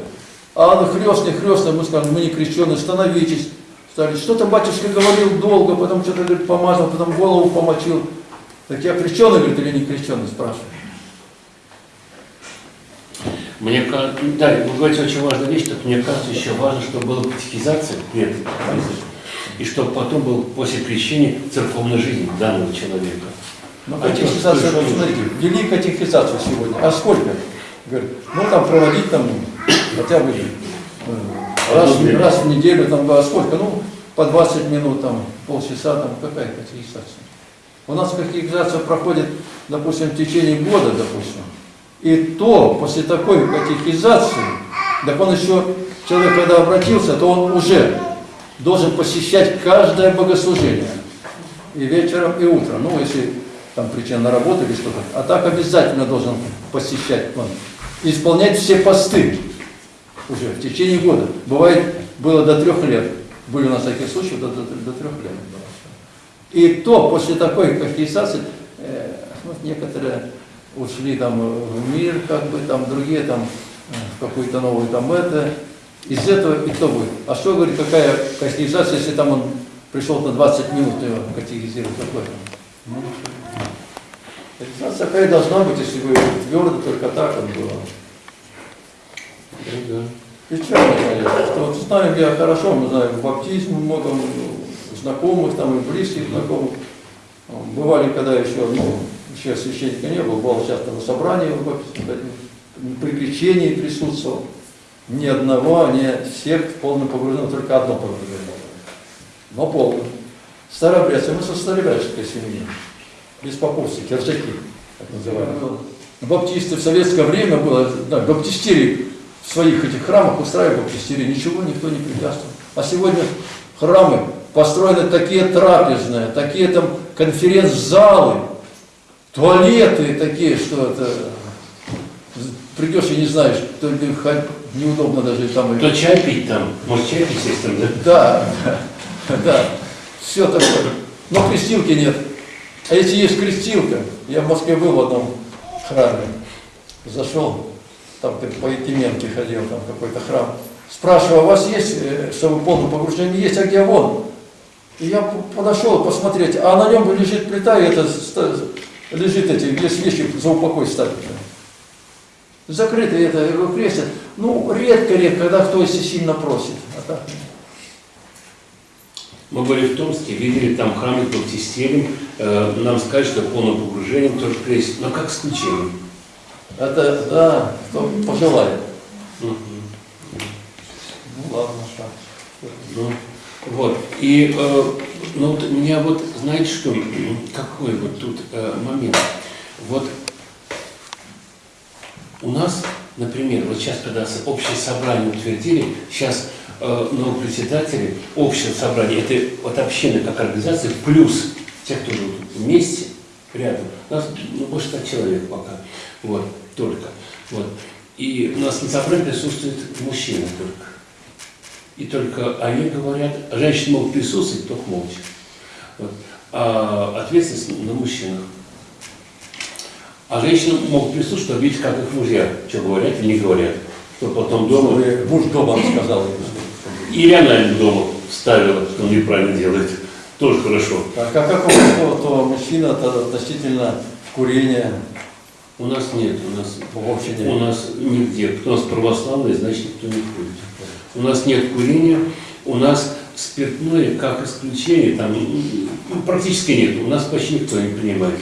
А он хрестный, хрестный, мы сказали, мы не крещеные, становитесь. Стали, что-то батюшка говорил долго, потом что-то, говорит, помазал, потом голову помочил. Так я крещеный, говорит, или не крещеный, спрашиваю. Мне кажется, да, вы говорите очень важную вещь, так мне кажется, еще важно, чтобы была катехизация нет, и чтобы потом был после крещения церковная жизнь данного человека. Ну, А катехизация, что смотрите, ввели катехизацию сегодня. А сколько? Говорит, ну там проводить там хотя бы э, раз, в- раз в неделю, там, а сколько? Ну, по 20 минут, там, полчаса, там, какая катехизация? У нас катехизация проходит, допустим, в течение года, допустим. И то, после такой катехизации, так он еще, человек, когда обратился, то он уже должен посещать каждое богослужение. И вечером, и утром. Ну, если там причина на работу или что-то. А так обязательно должен посещать он. Исполнять все посты уже в течение года. Бывает, было до трех лет. Были у нас такие случаи, до, до, до трех лет. И то после такой катехизации, э, вот некоторые ушли там в мир, как бы там другие там э, в какую-то новую там это. Из этого и кто будет? А что говорит, какая катехизация, если там он пришел на 20 минут его катехизирует, какой там? Ну, Катехизация такая должна быть, если вы твердо, только так он было. Печально, конечно, что вот знаем я хорошо, мы знаем баптизм, много знакомых, там и близких знакомых. Бывали, когда еще, ну, еще священника не было, бывал часто на собрании в баптизме ходил, при крещении присутствовал. Ни одного, ни всех в полном погружении, только одно погружение. Но полное. Старообрядцы, мы со старообрядческой семьи, без поповцы, киржаки, так называемые. Баптисты в советское время было, да, баптистерии в своих этих храмах устраивали баптистерии, ничего никто не препятствовал. А сегодня храмы построены такие трапезные, такие там конференц-залы, туалеты такие, что это придешь и не знаешь, то ли неудобно даже там. Кто чай пить там? Может, чай пить, естественно, да? Да, да, все такое. Но крестилки нет. А если есть крестилка, я в Москве был в одном храме, зашел, там ты по Якименке ходил, там какой-то храм. Спрашиваю, а у вас есть, э, чтобы полное погружение есть, а где вон? И я подошел посмотреть, а на нем лежит плита, и это лежит эти, вещи за упокой ставят. Закрытый это, его крестят. Ну, редко-редко, когда кто если сильно просит. А так. Мы были в Томске, видели там храмы баптистерием, э, нам сказали, что полным погружением тоже крестят, но как исключение. Это, да, кто пожелает. Мгм. Ну ладно, что. Ну, вот. И э, ну, вот меня вот, знаете что, какой вот тут э, момент? Вот у нас, например, вот сейчас, когда общее собрание утвердили, сейчас э, новые председатели общего собрания, это вот община как организация, плюс те, кто живут вместе, рядом. У нас ну, больше 100 человек пока, вот, только. Вот. И у нас на собрании присутствуют мужчины только. И только они говорят, женщины могут присутствовать, только молча. Вот. А ответственность на мужчинах. А женщины могут присутствовать, чтобы видеть, как их мужья, что говорят или не говорят. Что потом дома... Чтобы муж дома сказал. Или она им дома вставила, что он неправильно делает. Тоже хорошо. А как, как у то, мужчина то относительно курения У нас нет, у нас в общине? У нас нигде. Кто у нас православный, значит никто не курит. У нас нет курения, у нас спиртное как исключение, там ну, практически нет. У нас почти никто не принимает.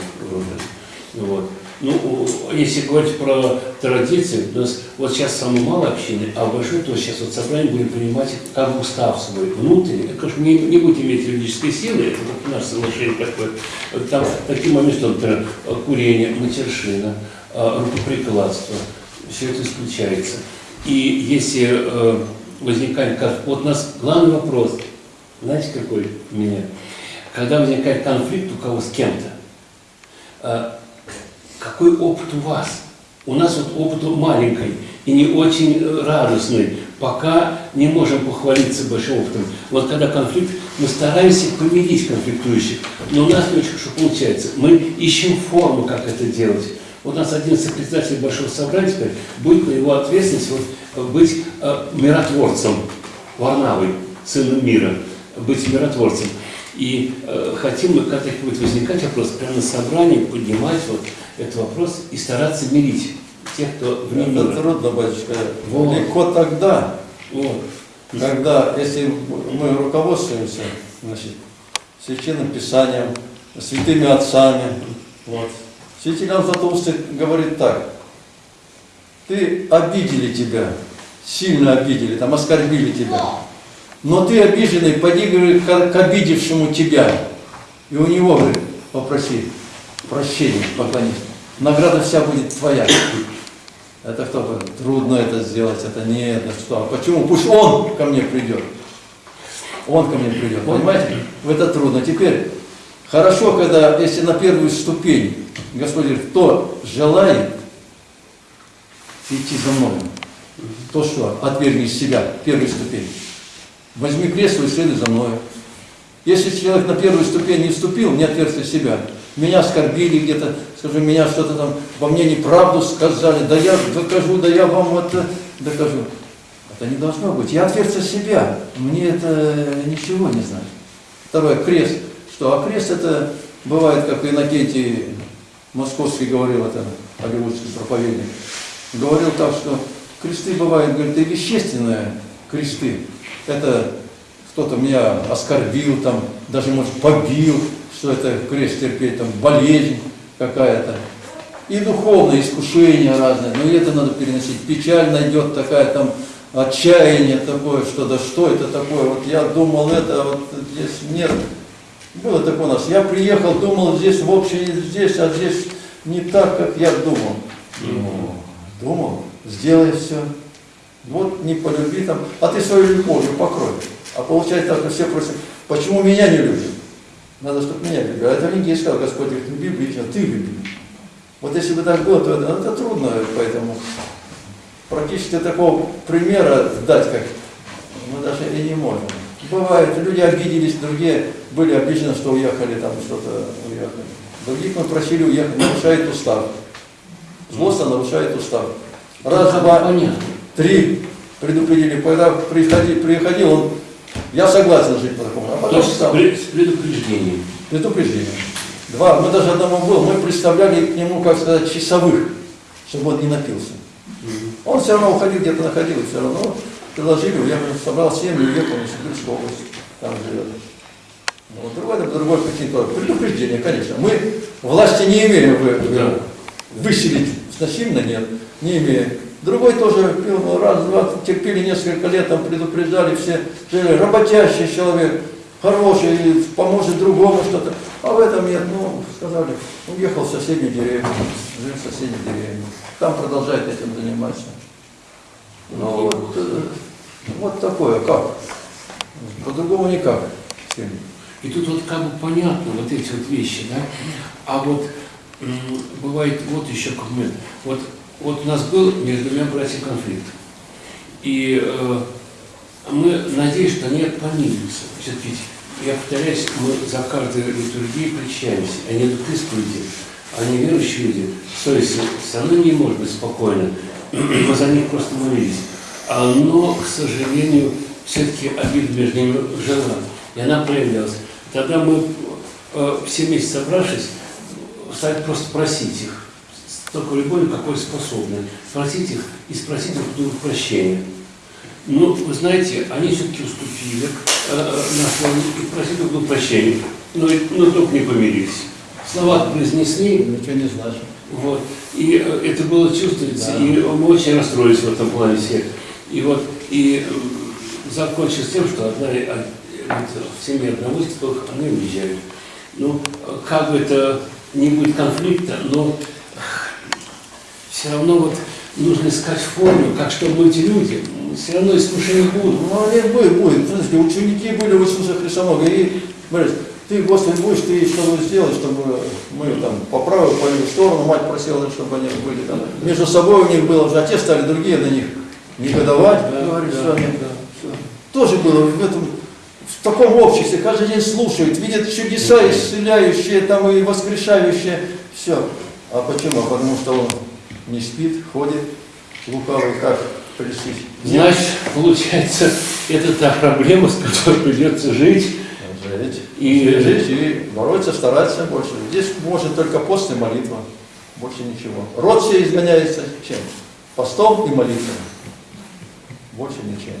Вот. Ну, если говорить про традиции, у нас вот сейчас самое мало общины, а большое, то сейчас вот собрание будем принимать как устав свой внутренний. Конечно, не, не будет иметь юридической силы, это вот наше соглашение такое. Там такие моменты, например, курение, матершина, э, рукоприкладство, все это исключается. И если возникает, конф- вот у нас главный вопрос, знаете, какой у меня? Когда возникает конфликт у кого с кем-то, э, какой опыт у вас? У нас вот опыт маленький и не очень э, радостный. Пока не можем похвалиться большим опытом. Вот когда конфликт, мы стараемся помирить конфликтующих, но у нас не очень хорошо получается. Мы ищем форму, как это делать. Вот у нас один из председателей Большого собрания будет на его ответственность вот, быть э, миротворцем, Варнавой, сыном мира, быть миротворцем. И э, хотим мы, когда такие будет возникать вопрос, прямо на собрании поднимать вот этот вопрос и стараться мирить тех, кто вне Это мира. трудно, батюшка. Вот. Легко тогда, Вот. когда, если мы руководствуемся, значит, священным писанием, святыми отцами, вот. Святитель Златоустый говорит так, ты обидели тебя, сильно обидели, там оскорбили тебя, но ты обиженный, поди, говорит, к, обидевшему тебя, и у него, говорит, попроси прощения, поклонись, награда вся будет твоя. Это кто говорит? Трудно это сделать, это не это что. А почему? Пусть он ко мне придет. Он ко мне придет. Понимаете? В это трудно. Теперь, хорошо, когда, если на первую ступень Господь говорит, кто желает идти за мной, то что? Отвергни себя, первую ступень. Возьми кресло и следуй за мной. Если человек на первую ступень не вступил, не отвергся себя, меня оскорбили где-то, скажем, меня что-то там, во мне неправду сказали, да я докажу, да я вам это докажу. Это не должно быть. Я отвергся себя, мне это ничего не значит. Второе, крест. Что? А крест это бывает, как Иннокентий Московский говорил, это голливудский проповедник, говорил так, что кресты бывают, говорит, и вещественные кресты. Это кто-то меня оскорбил, там, даже, может, побил, что это крест терпеть, там, болезнь какая-то. И духовное искушение разное, но и это надо переносить. Печаль найдет такая там, отчаяние такое, что да что это такое, вот я думал это, а вот здесь нет. Было такое у нас. Я приехал, думал здесь в общем здесь, а здесь не так, как я думал. Ну, думал, сделай все. Вот не полюби там, а ты свою любовью покрой. А получается так, все просят, почему меня не любят? Надо, чтобы меня любили. А это Лингей сказал, Господь говорит, люби ближнего, ты люби. Вот если бы так было, то это, это трудно, поэтому практически такого примера дать, как мы даже и не можем. Бывает, люди обиделись, другие были обижены, что уехали, там что-то уехали. Других мы просили уехать, нарушает устав. Злостно нарушает устав. Раз, два, Понятно. три предупредили, когда приходи, приходил он, я согласен жить по такому, а То потом есть с стал. пре- с предупреждением. Предупреждение. Два, мы даже одному был, мы представляли к нему, как сказать, часовых, чтобы он не напился. Он все равно уходил, где-то находил, все равно предложили, уехал, собрал семью, уехал в Сибирскую область, там живет. Ну, вот другой, другой тоже. Предупреждение, конечно. Мы власти не имеем вы, Да. Выселить насильно, нет, не имеем. Другой тоже пил, ну, раз, два, терпели несколько лет, там предупреждали все, работящий человек, хороший, поможет другому что-то. А в этом нет, ну, сказали, уехал в соседнюю деревню, жил в соседней деревне. Там продолжает этим заниматься. Ну, вот, э, вот такое, как? По-другому никак. И тут вот как бы понятно вот эти вот вещи, да? А вот бывает вот еще какой момент. Вот, вот у нас был между двумя братьями конфликт. И э, мы надеемся, что они помирятся. Все-таки, я повторяюсь, мы за каждой литургией причащаемся. Они идут к исповеди. Они верующие люди. Совесть все равно не может быть спокойно. Мы за них просто молились. А, Но, к сожалению, все-таки обида между ними жила. И она проявлялась. Тогда мы э, все вместе собравшись, стали просто просить их, с такой любовью, какой способны, просить их и спросить друг друга прощения. Ну, вы знаете, они все-таки уступили э, на слове и просили друг друга прощения, но, но только не помирились. Слова произнесли, Ничего не значит. вот. И э, это было чувствуется, Да. и мы очень расстроились в этом плане все. И вот, и э, закончилось тем, что одна, э, вот, в семье одного из они уезжают. Ну, как бы это не будет конфликта, но все равно вот нужно искать форму, как чтобы эти люди, все равно искушения будут. Ну, они будет, будет. Смотрите, ученики были у Иисуса Христа много. И, говорят, ты, Господи, будешь, ты что сделать, чтобы мы там по правую, по левую сторону, мать просила, чтобы они были там. Между собой у них было уже, отец стали другие на них негодовать, Да, говорит, да, что они. да. всё. Тоже было в этом, в таком обществе, каждый день слушают, видят чудеса исцеляющие, там и воскрешающие, все. А почему? Потому что он не спит, ходит, лукавый, как пресыть. Значит, получается, это та проблема, с которой придется жить. Жить. И- жить и бороться, стараться больше. Здесь может только пост и молитва. Больше ничего. Род все изгоняется чем? Постом и молитвой. Больше ничем.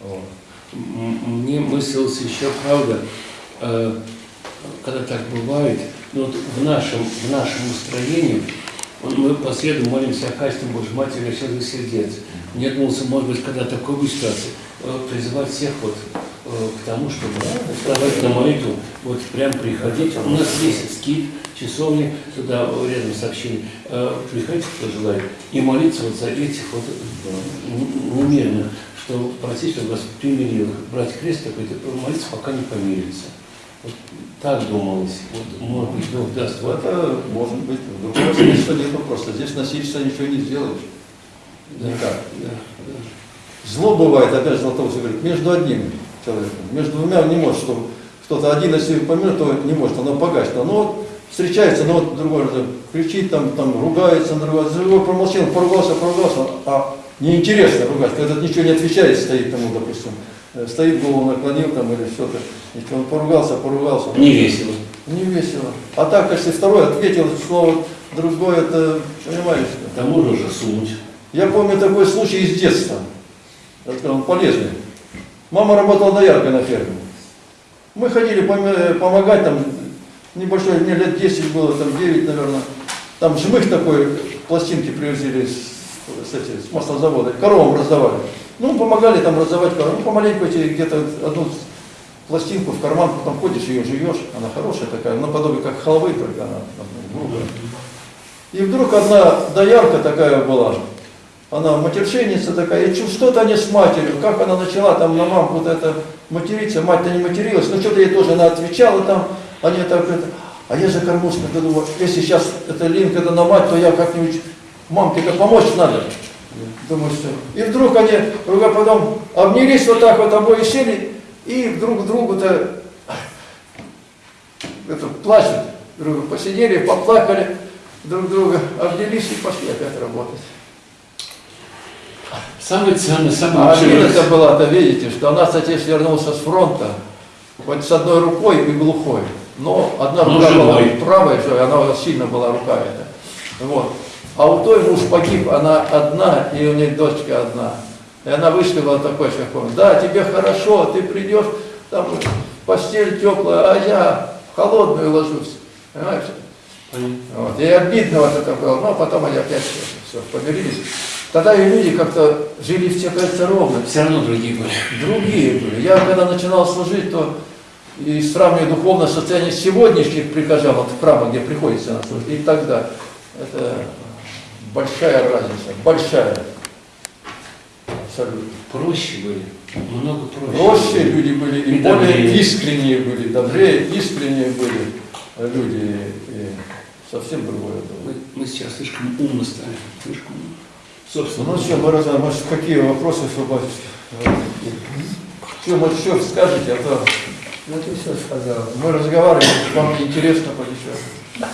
Вот. Мне мыслилось еще, правда, э, когда так бывает, ну, вот в нашем, в нашем настроении, вот мы по молимся о качестве Божьей Матери Расчетных сердец. Мне думался, может быть, когда такой будет ситуация, э, призывать всех вот э, к тому, чтобы вставать на молитву, вот прям приходить. У нас есть скид, часовни, туда рядом. Э, Приходите, кто желает, и молиться вот за этих вот немерных, что просить, чтобы вас примирил, брать крест какой-то, молиться, пока не помирится. Вот так думалось. Вот, может быть, Бог даст. Вот, Это может быть. В другом смысле нет просто. Здесь насильство ничего не сделаешь. да, Никак. да, да. Зло бывает, опять Златоуст говорит, между одним человеком. Между двумя не может, чтобы кто-то один, если помер, то не может, оно погаснет. Но вот встречается, но вот другой кричит, там, там ругается, на другой промолчал, поругался, поругался, а неинтересно ругать, когда этот ничего не отвечает, стоит тому, допустим, э, стоит, голову наклонил там или что-то, и он поругался, поругался. Не весело. Не весело. А так, если второй ответил слово другое, это, понимаешь, К тому же сунуть. я помню такой случай из детства. Он полезный. Мама работала дояркой на ферме. Мы ходили пом- помогать, там небольшой, мне лет 10 было, там 9, наверное. Там жмых такой, пластинки привезли с, с, эти, с маслозавода, коровам раздавали. Ну, помогали там раздавать коровам. Ну, помаленьку эти где-то одну пластинку в карман, потом ходишь, ее жуешь, она хорошая такая, наподобие как халвы, только она ну. И вдруг одна доярка такая была, она матершинница такая, и что-то они с матерью, как она начала там на мамку вот это материться, мать-то не материлась, но что-то ей тоже она отвечала там, они так это, а я же кормушка, думаю, если сейчас это линк это на мать, то я как-нибудь, мамке-то помочь надо. Думаю, что... И вдруг они потом обнялись вот так вот, обои сели, и друг к другу-то это, плачут. Друг друга посидели, поплакали, друг друга обнялись и пошли опять работать. Самый ценный, самый А это была-то, видите, что нас отец вернулся с фронта, хоть с одной рукой и глухой, но одна Но рука была живой. правая, же, она у нас сильно была рука эта. Вот. А у той муж погиб, она одна, и у нее дочка одна. И она вышла такой шагом, да, тебе хорошо, ты придешь, там постель теплая, а я в холодную ложусь. Понимаешь? Вот. И обидно вот это было, но потом они опять все, помирились. Тогда и люди как-то жили все, кажется, ровно. Все равно другие были. Другие были. Я когда начинал служить, то и сравнивая духовное состояние сегодняшних прихожан, вот в храмах, где приходится и тогда, это большая разница, большая. Абсолютно. Проще были. Много проще. Проще люди были, и, И более добрее. искренние были, добрее, искренние были люди, и совсем другое было. Мы, мы сейчас слишком умно стали. Слишком умно. Собственно, Ну что, мы раз- может, какие вопросы, что, батюшка? Что, может, что скажете, а то Ну ты все сказал. мы разговариваем, вам интересно подешевле.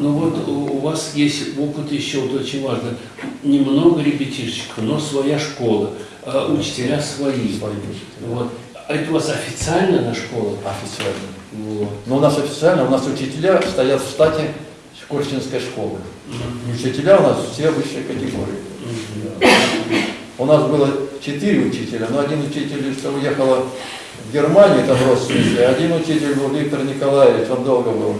Ну вот у вас есть опыт еще, вот очень важно, немного ребятишечек, но своя школа, а учителя свои. Вот. А это у вас официально на школа? Официально. Вот. Но у нас официально, у нас учителя стоят в штате Корчинской школы. И учителя у нас все высшей категории. Мгм. У нас было четыре учителя, но один учитель что уехала в Германию, там родственники, один учитель был Виктор Николаевич, он долго был.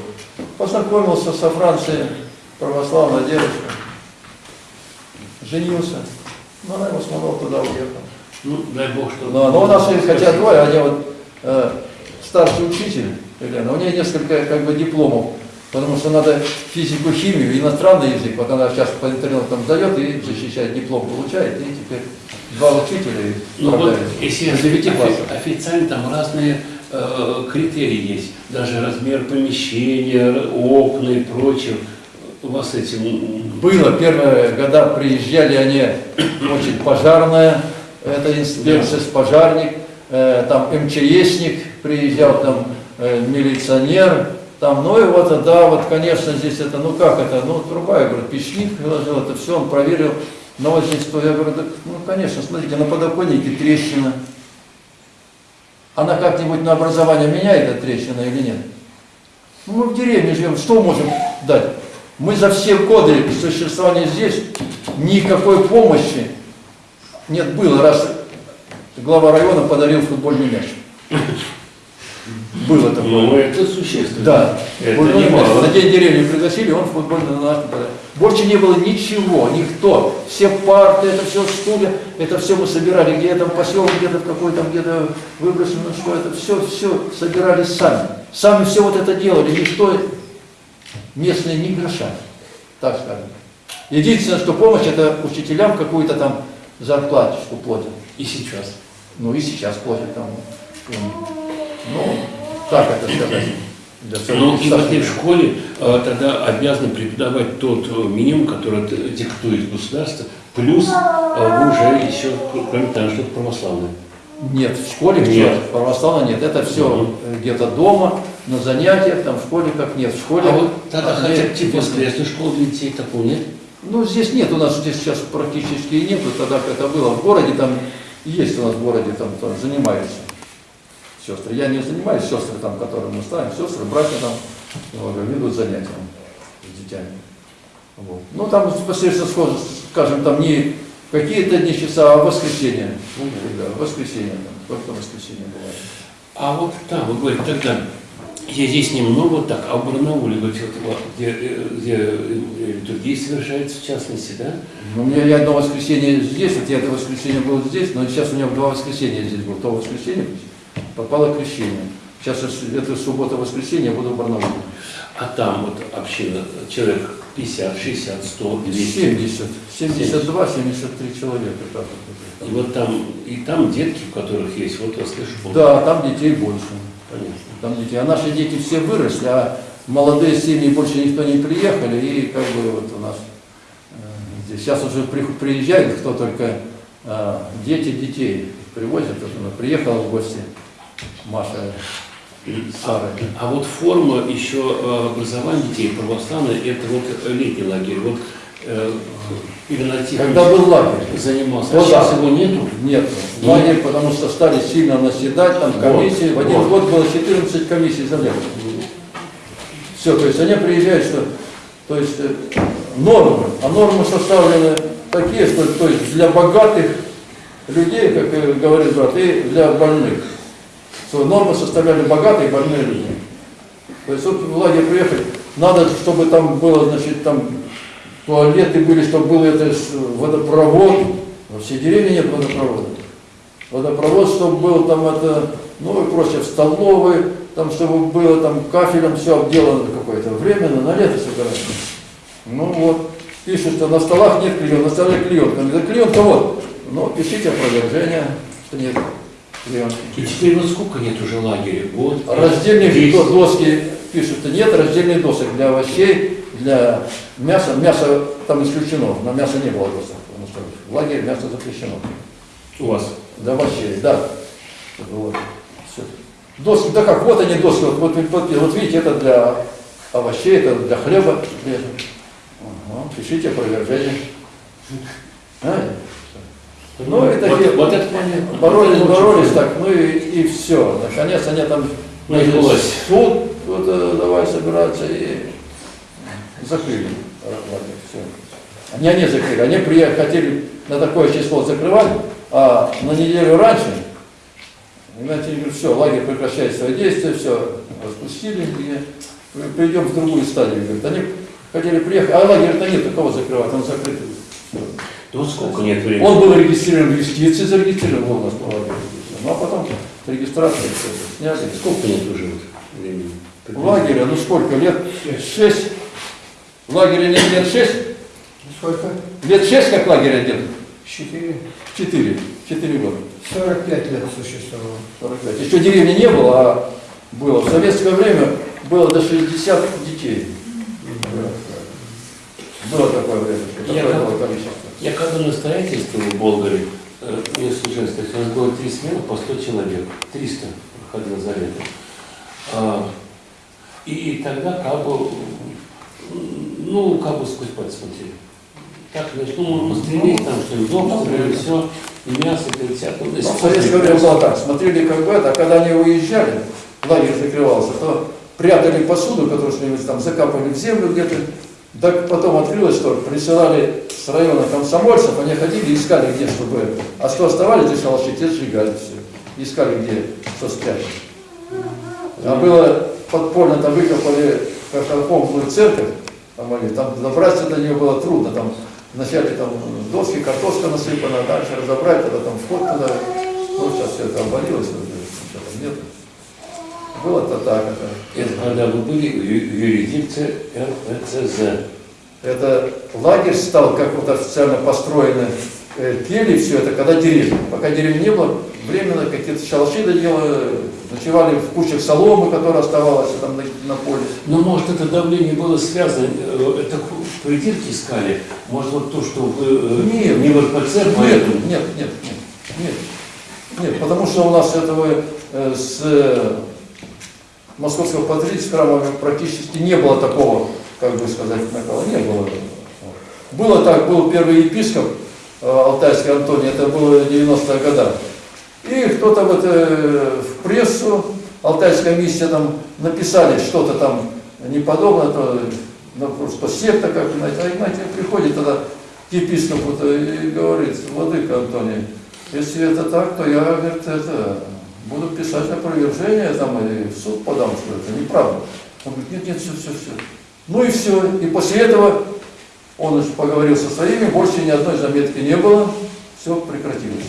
Познакомился со Францией, православная девушка, женился, но она его самого туда уехала. Ну, дай бог, что... Но, но у нас есть хотя двое, один вот э, старший учитель, Елена, у нее несколько как бы дипломов, потому что надо физику, химию, иностранный язык, вот она сейчас по интернету там сдает и защищает диплом, получает, и теперь два учителя и Ну вот, если офи- официально там разные критерии есть, даже размер помещения, окна и прочее. У вас этим... Было первые года, приезжали они, очень пожарная, это инспекция, пожарник, э, там МЧСник приезжал, там э, милиционер, там, ну и вот, да, вот, конечно, здесь это, ну как это, ну труба, я говорю, печник приложил, это все, он проверил, но вот здесь, я говорю, да, ну конечно, смотрите, на подоконнике трещина. Она как-нибудь на образование меняет эта трещина или нет? Ну, мы в деревне живем, что можем дать? Мы за все годы существования здесь никакой помощи нет было, раз глава района подарил футбольный мяч. Было такое. Ну, это существенно. Да, Это футбольный мяч. немало. На день деревни пригласили, он футбольный на наш подарил. Больше не было ничего, никто. Все парты, это все стулья, это все мы собирали, где там поселок, где-то в какой там, где-то выброшено, что это все, все собирали сами. Сами все вот это делали, никто местные ни гроша, так скажем. Единственное, что помощь, это учителям какую-то там зарплаточку платят. И сейчас. Ну и сейчас платят там. Ну, так это сказать. Ну и в этой школе э, тогда обязаны преподавать тот э, минимум, который диктует государство, плюс э, вы уже еще, кроме того, что-то православное. Нет, в школе Нет. нет, православно нет. Это все Мгм. где-то дома, на занятиях, там в школе как нет. В школе. А вот тогда а, хотя бы типа нет. воскресной школы для детей такого нет? Ну, здесь нет, у нас здесь сейчас практически и нету, тогда как это было. В городе там есть у нас в городе, там, там занимаются сестры. Я не занимаюсь, сестры там, которые мы ставим, сестры, братья там вот, ведут занятия с детьми. Вот. Ну, там непосредственно, схоже, скажем, там не какие-то дни часа, а воскресенье. Да, воскресенье там, только воскресенье бывает. А вот там, вы говорите, тогда я здесь немного так, а в Барнауле, говорите, вот, где, э, где э, литургия совершается в частности, да? Ну, У меня я одно воскресенье здесь, вот я это воскресенье был здесь, но сейчас у меня два воскресенья здесь было. То воскресенье попало крещение. Сейчас это суббота-воскресенье буду в Барнауле. А там вот община, человек 50, 60, 100, 200. 70, 72, 73 человека. так. И вот там, и там детки, у которых есть вот воскрешение. Да, там детей больше. Понятно. Там детей. А наши дети все выросли, а молодые семьи больше никто не приехали, и как бы вот у нас э, Здесь сейчас уже при- приезжают, кто только а, дети детей привозят. Приехала в гости, Маша и Сара. А вот форма еще э, образования детей православной, это вот летний лагерь. Вот э, Игнатий Тихонович Когда был лагерь? занимался. Ну а сейчас да. его нету? Нет, лагерь, потому что стали сильно наседать, там комиссии. В один вот. год было 14 комиссий за лето. Все, то есть они приезжают, что, то есть э, нормы, а нормы составлены такие, что то есть для богатых людей, как говорит брат, и для больных. Что нормы составляли богатые и больные люди. То есть вот в лагерь приехать, надо, чтобы там было, значит, там туалеты были, чтобы был это водопровод. Во всей деревне нет водопровода. Водопровод, чтобы был там это, ну и прочее, в столовой, там, чтобы было там кафелем все обделано какое-то временно, на лето собирается. Ну вот, пишут, что на столах нет клеенка, на столе клеенка. Клеенка вот, но пишите опровержение, что нет И теперь вот сколько нет уже лагерей? Вот. Раздельных Десять. до- доски пишут, нет раздельных досок для овощей, для мяса. Мясо там исключено, на мясо не было досок, в лагере мясо запрещено. У вас. Для овощей, да. Вот. Всё. Доски, да как, вот они доски, вот, вот, вот, вот видите, это для овощей, это для хлеба. Ага, пишите опровержение. А, Ну, это вот, же- вот это понятно. Боролись, это боролись так, ну и, и все. Наконец они там Началось. суд, вот, э, давай собираться и закрыли лагерь. Все. Они, они закрыли. Они приехали, хотели на такое число закрывать, а на неделю раньше, Игнатий говорит, все, лагерь прекращает свои действия, все, распустили, и перейдем в другую стадию. Говорит, они хотели приехать, а лагерь-то нет, такого закрывать, он закрыт. Вот сколько нет времени? Он был регистрирован в юстиции, зарегистрирован был у нас по лагерю. Ну а потом регистрация сняли. Сколько нет уже вот времени? В лагере, ну сколько, лет? Шесть. В лагере нет лет шесть? Сколько? Лет шесть как лагерь один? Четыре. Четыре. Четыре года. 45 лет существовало. 45. Еще деревни не было, а было. В советское время было до 60 детей. Было такое время, такое как- было количество. Я когда на строительстве в Болгаре, э, так, у нас было три смены по 100 человек, 300 проходило за лето. А, и, тогда как бы, ну, как бы сквозь пальцы смотрели. Так, значит, ну, можно пострелить, там что-нибудь, дом построили, все, и мясо, и всякое. Ну, В советское время было так, смотрели как бы это, а когда они уезжали, лагерь закрывался, то прятали посуду, которую что-нибудь там закапывали в землю где-то, так потом открылось, что присылали с района комсомольцев, они ходили, искали где, чтобы, а что оставались, те шалаши, те сжигали все, искали где, что спрятать. А было подпольно, там выкопали картофонную церковь, там, они- там добраться до нее было трудно, там вначале там доски, картошка насыпана, дальше разобрать, тогда там вход туда, ну сейчас все это обвалилось, уже, ничего там нет. Было-то так, это. Это когда вы были в ю- в юрисдикции РПЦЗ. Это лагерь стал, как вот официально построены, э, пели все это, когда деревня. Пока деревни не было, временно какие-то шалаши доделали, ночевали в кучах соломы, которая оставалась там на, на поле. Но может это давление было связано, э, это придирки искали, может вот то, что вы э, Нет. не в РПЦ, Нет, поэтому... нет, нет, нет, нет. Нет, потому что у нас этого э, с московского храмами практически не было такого, как бы сказать, накала, не было. Было так, был первый епископ э, Алтайский Антоний, это было 90-е годы. И кто-то вот э, в прессу, Алтайская миссия там написали что-то там неподобное, то, ну, что секта как знаете, а Игнатий приходит тогда к епископу и говорит, владыка Антоний, если это так, то я, говорит, это, буду писать опровержение там, и в суд подам, что это неправда. Он говорит, нет, нет, все, все, все. Ну и все. И после этого он уж поговорил со своими, больше ни одной заметки не было, все прекратилось.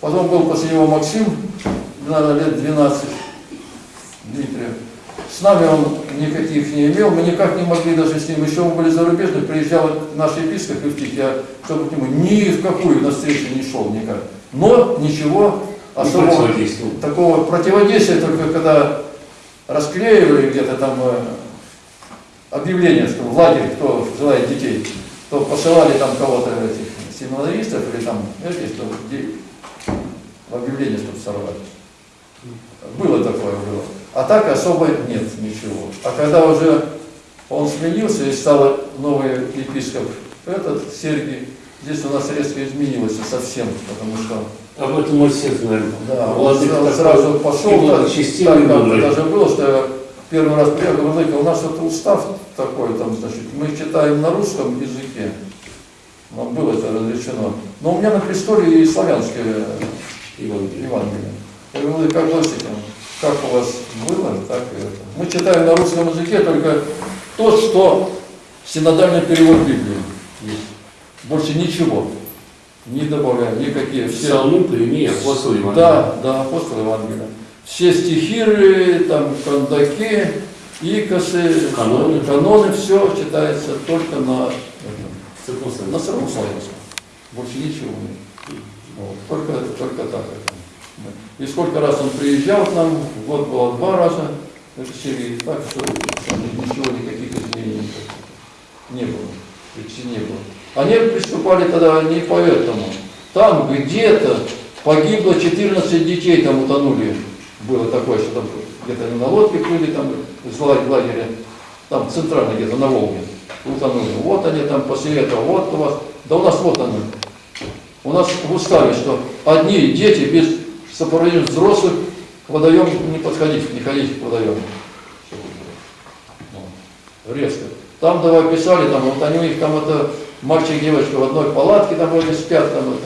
Потом был после него Максим, наверное, лет 12, Дмитрий. С нами он никаких не имел, мы никак не могли даже с ним, еще мы были зарубежные, приезжал наш епископ Евтих, я, чтобы к нему ни в какую на встречу не шел никак. Но ничего особого противодействовал. такого противодействия только когда расклеивали где-то там э, объявление, что в лагерь, кто желает детей, что посылали там кого-то этих семинаристов или там эти, что в объявление, чтобы сорвать. Было такое, было. А так особо нет ничего. А когда уже он сменился и стал новый епископ, этот Сергий, здесь у нас резко изменилось совсем, потому что Об этом мы все знаем. да, он Владыка сразу, такой сразу пошел, так, так, был. даже было, что я первый раз приехал, Владыка, у нас вот устав такой, там, значит, мы читаем на русском языке, нам было это разрешено. Но у меня на престоле и славянское Евангелие. Евангелие. Я говорю, как этим? Как у вас было, так и это. Мы читаем на русском языке только то, что синодальный перевод Библии есть. Больше ничего. Не добавляем, никакие. Все, Псалмы, прими, апостол Иван. да, да, апостол Евангелия. Все стихиры, там, кандаки, икосы, Каноны. каноны, все читается только на, этом, Церковь на сыром славянском. Больше ничего нет. Вот. Только, только так это. И сколько раз он приезжал к нам, год было два раза, это Сергей, так что что ничего, никаких изменений не было, почти не было. Они приступали тогда не поэтому. Там где-то погибло 14 детей, там утонули. Было такое, что там где-то на лодке плыли, там из лагеря, там центрально где-то на Волге утонули. Вот они там после этого, вот у вас, да у нас вот они. У нас в уставе, что одни дети без сопровождения взрослых к водоему не подходить, не ходить к водоему. Резко. Там давай писали, там, вот они у них там это мальчик и девочка в одной палатке там вроде спят, там это.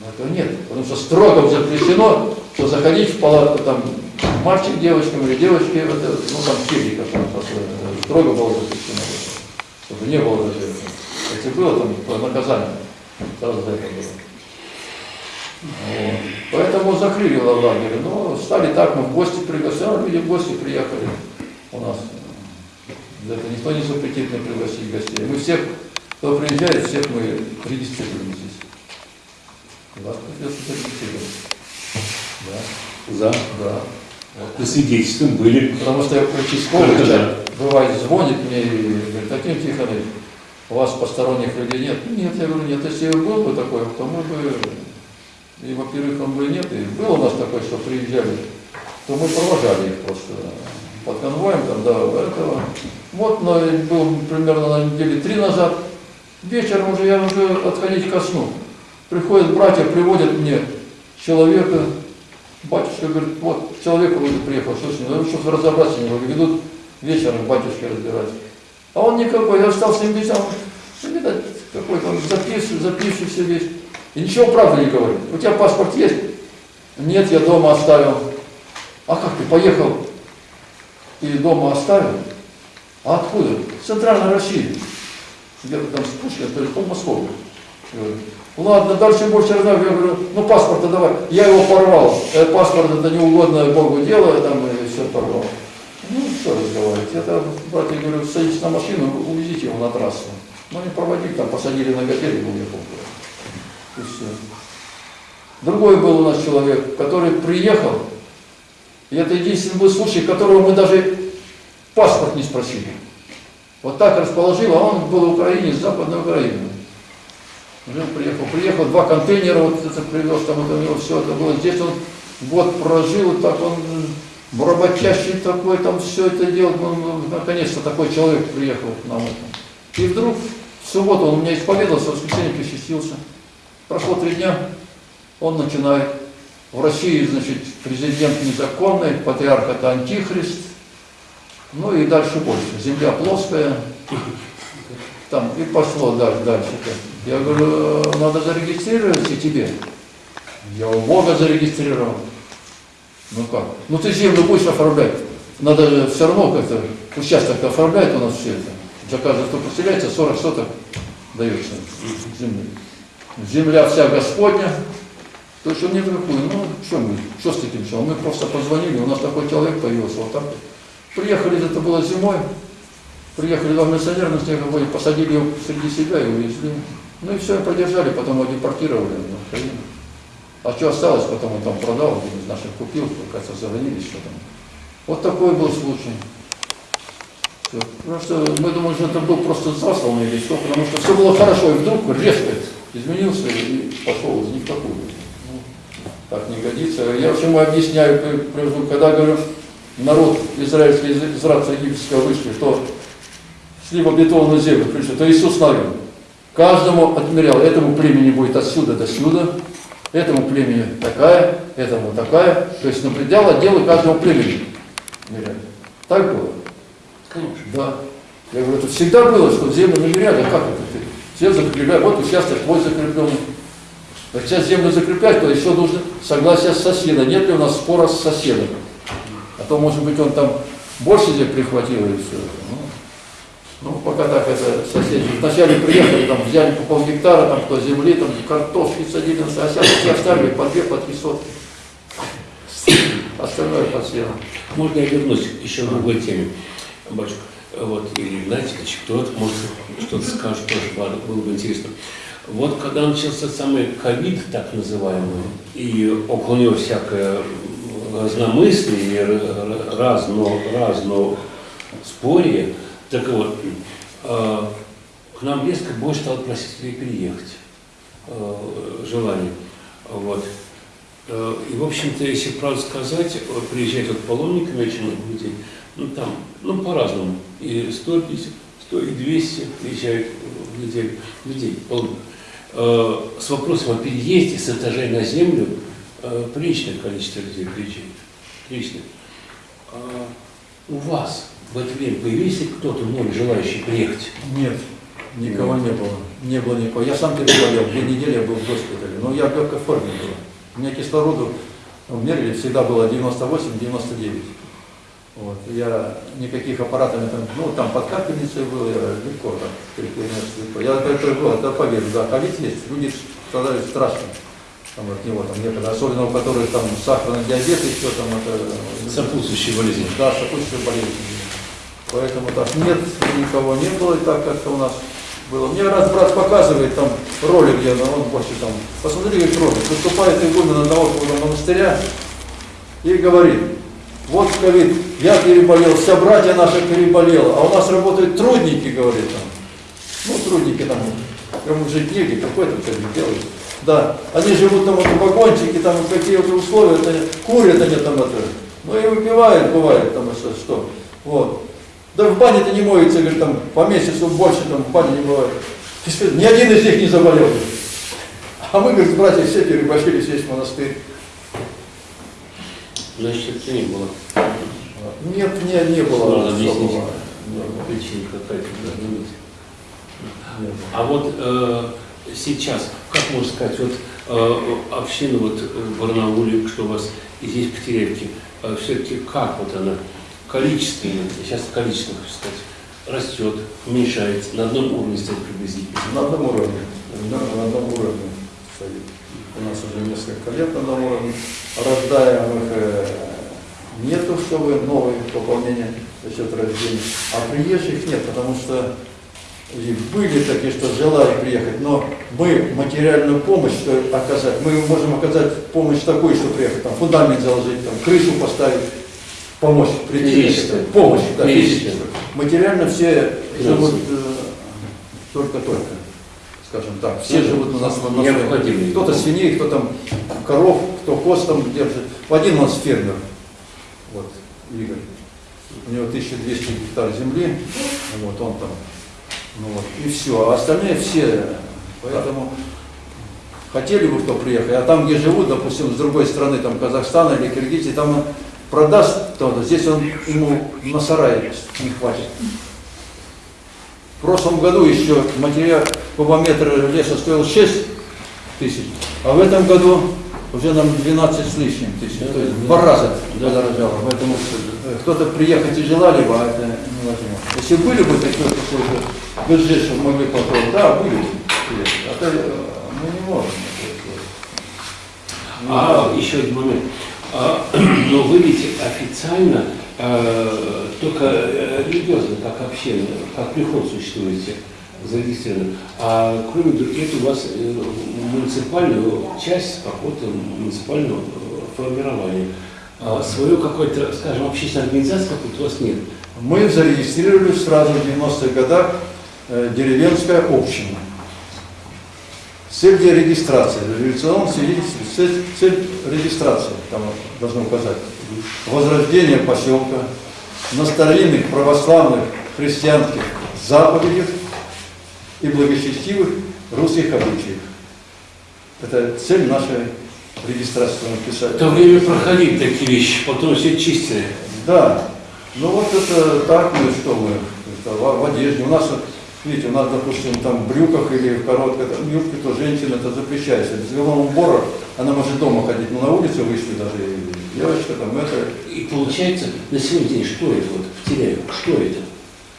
Но этого нет, потому что строго запрещено, что заходить в палатку там мальчик девочкам или девочки, это, ну там как там это строго было запрещено, чтобы не было даже, если было там наказание, сразу за это было. Вот. Поэтому закрыли лагерь, но стали так, мы в гости приглашали, люди в гости приехали у нас. За это никто не запретит не пригласить гостей. Мы всех, кто приезжает, всех мы регистрируем здесь. Вас придется зарегистрировать. Да, За. да. По свидетельствам были. Потому что я участковый, Да. часто бывает, звонит мне и говорит, Таким Тихонович, у вас посторонних людей нет? Нет, я говорю, нет, если был бы такой, то мы бы, и во-первых, он бы нет, и был у нас такой, что приезжали, то мы провожали их просто под конвоем, там, до этого. Вот, но был примерно на неделе три назад, вечером уже я уже отходить ко сну. Приходят братья, приводят мне человека, батюшка говорит, вот человек вроде приехал, что с ним, ну, чтобы разобраться не могли, ведут вечером батюшки разбирать. А он никакой, я стал с ним беседовать, ну, видать, какой-то он записывает, записывается весь. И ничего правды не говорит. У тебя паспорт есть? Нет, я дома оставил. А как ты поехал и дома оставил? А откуда? С Центральной России. Где-то там с Пушкина, то есть. Говорю, Ладно, дальше больше знаю. Я говорю, ну паспорт давай. Я его порвал. Э, паспорт это неугодное Богу дело, там и все порвал. Ну, что разговаривать. Это, братья, говорю, садитесь на машину, увезите его на трассу. Ну, не проводили, там посадили на готель и уехал. И все. Другой был у нас человек, который приехал, и это единственный был случай, которого мы даже паспорт не спросили. Вот так расположил, а он был в Украине, с Западной Украины. Жил, приехал, приехал, два контейнера вот это привез, там вот у него все это было. Здесь он год прожил, так он работящий такой, там все это делал. Ну, наконец-то такой человек приехал к нам. это. И вдруг в субботу он у меня исповедовался, в воскресенье причастился. Прошло три дня, он начинает. В России, значит, президент незаконный, патриарх это антихрист. Ну и дальше больше. Земля плоская. Там и пошло дальше, дальше. Я говорю, «Э, надо зарегистрировать и тебе. Я у Бога зарегистрировал. Ну как? Ну ты землю будешь оформлять. Надо все равно как-то участок оформляет у нас все это. За каждого, кто поселяется, 40 соток дается земли. Земля вся Господня. То есть он не такой, ну что мы, что с таким все? Мы просто позвонили, у нас такой человек появился, вот так. вот. Приехали, это было зимой, приехали два милиционера на снеговой, посадили его среди себя и увезли. Ну и все, продержали, потом его депортировали на Украину. А что осталось, потом он там продал, один из наших купил, кажется, завалились что там. Вот такой был случай. Потому что мы думали, что это был просто заслан или что, потому что все было хорошо, и вдруг резко изменился и пошел из них такую. Ну, так не годится. Я почему объясняю, когда говорю, народ израильский из, рабства египетского вышли, что шли в обетованную землю, пришли, то Иисус говорил, каждому отмерял, этому племени будет отсюда до сюда, этому племени такая, этому такая, то есть на предел отделы каждому племени меряли. Так было? Конечно. Да. Я говорю, это всегда было, что землю намеряли, а как это ты? Все закрепляют, вот участок твой закрепленный. А сейчас землю закреплять, то еще нужно согласие с соседом. Нет ли у нас спора с соседом? А то, может быть, он там больше земли прихватил и все. Ну, ну, пока так это соседи. Вначале приехали, там взяли по полгектара, там кто земли, там картошки садили, а сейчас все оставили по две, по три сотки. Остальное под сеном. Можно я вернусь еще к другой теме, батюшка? Вот, или или кто-то, может, что-то скажет тоже, было бы интересно. Вот когда начался самый ковид, так называемый, и около него всякое разномыслие, разно, разно спорье, так вот, э, к нам резко больше стало просить переехать, э, желание. Вот. Э, И, в общем-то, если правду сказать, вот приезжают вот паломниками очень много людей, ну там, ну по-разному, и 150, 100 и 200 приезжают в неделю людей, паломников. С вопросом о переезде с этажей на землю э, приличное количество людей приезжает. Приличное. А у вас в это время появился кто-то новый желающий приехать? Нет, никого не было. Не было никого. Я сам переболел, две недели я был в госпитале, но я в легкой форме был. У меня кислороду ну, мерили, всегда было 98-99. Вот. Я никаких аппаратов, там, ну там под капельницей был, я легко там, легко. Я это был, это поверю, да, ковид есть, люди страдают страшно там, от него, там некогда, особенно у которых там сахарный диабет еще там это Сопутствующие болезни. да, сопутствующие болезни. Поэтому так нет, никого не было, и так как-то у нас было. Мне раз брат показывает там ролик, где он больше там, посмотри, как ролик, выступает игумен одного монастыря и говорит, вот ковид, я переболел, вся братья наша переболела, а у нас работают трудники, говорит там. Ну, трудники там, кому жить негде, какой там ковид делают. Да, они живут там вот в вагончике, там какие-то условия, это, курят они там это, ну и выпивают, бывает там что, что. Вот. Да в бане-то не моется, говорит, там по месяцу больше там в бане не бывает. Ни один из них не заболел. А мы, говорит, братья все переболели, весь монастырь. Значит, это не было. Нет, не, не было. Надо объяснить. Не было. А вот э, сейчас, как можно сказать, вот э, община вот в Барнауле, что у вас и здесь в Китеревке, э, все-таки как вот она количественно, сейчас количественно хочу сказать, растет, уменьшается, на одном уровне стоит приблизительно. На одном уровне. Да, на одном уровне стоит. У нас уже несколько лет на одном уровне. Рождаемых э, нету, чтобы новые пополнения за счет рождения. А приезжих нет, потому что и были такие, что желали приехать, но мы материальную помощь что оказать, мы можем оказать помощь такую, что приехать, там фундамент заложить, там крышу поставить, помочь прийти. Помощь, да, физическую. Материально все живут э, только-только, скажем так. Все живут у нас на- на. Кто-то свиней, кто там коров, кто коз там держит. Один у нас фермер, вот, Игорь. У него 1200 гектар земли, вот он там, ну вот, и все. А остальные все, поэтому хотели бы кто приехать, а там, где живут, допустим, с другой стороны, там Казахстана или Киргизии, там он продаст кто-то, здесь он ему на сарай не хватит. В прошлом году еще материал кубометр леса стоил 6 тысяч, а в этом году уже нам 12 с лишним тысяч, то есть в два раза Да. подорожало. Поэтому э, кто-то приехать тяжело, либо а это невозможно. Если были бы такие какой-то бюджет, чтобы могли попробовать, да, были бы. А то э, мы не можем. А еще один момент. А, но вы ведь официально э, только религиозно, как община, как приход существуете, зарегистрированы. А кроме других, у вас э, муниципальную часть какого-то муниципального э, формирования. А свою какой-то, скажем, общественной организации какой-то у вас нет. мы зарегистрировали сразу в 90-х годах э, деревенская община. Цель для регистрации, революционном свидетельстве, цель, цель регистрации, там должно указать, возрождение поселка на старинных православных христианских заповедях и благочестивых русских обычаях. Это цель нашей регистрации, что написали. В то время проходили такие вещи, потом все чистили. Да, ну вот это так мы, что мы, это в, в одежде. У нас, видите, у нас, допустим, там в брюках или в короткой там, юбке, то женщина это запрещается. Без головного убора она может дома ходить, но на улице вышли даже и девочка там это. И получается, на сегодняшний день, что это вот в Теряеве? Что это?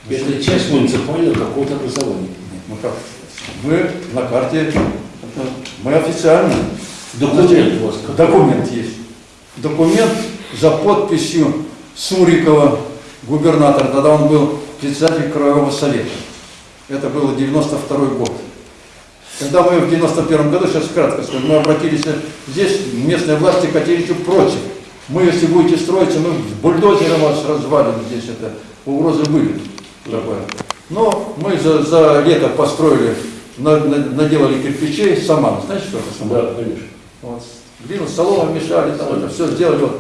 Это часть муниципального какого-то образования. Ну как, мы на карте, мы официально. Документ какой? Документ есть. Документ за подписью Сурикова, губернатора, тогда он был председатель Краевого совета. Это было 92 год. Когда мы в 91 году, сейчас кратко скажу, мы обратились здесь, местные власти категорически против. Мы, если будете строиться, мы бульдозером вас развалим здесь, это угрозы были. Такое. Но мы за, за лето построили, на- на- наделали кирпичей, саман. Знаете, что это саман? Да, конечно. Вот. Глину, солому мешали, там это все сделали. Вот.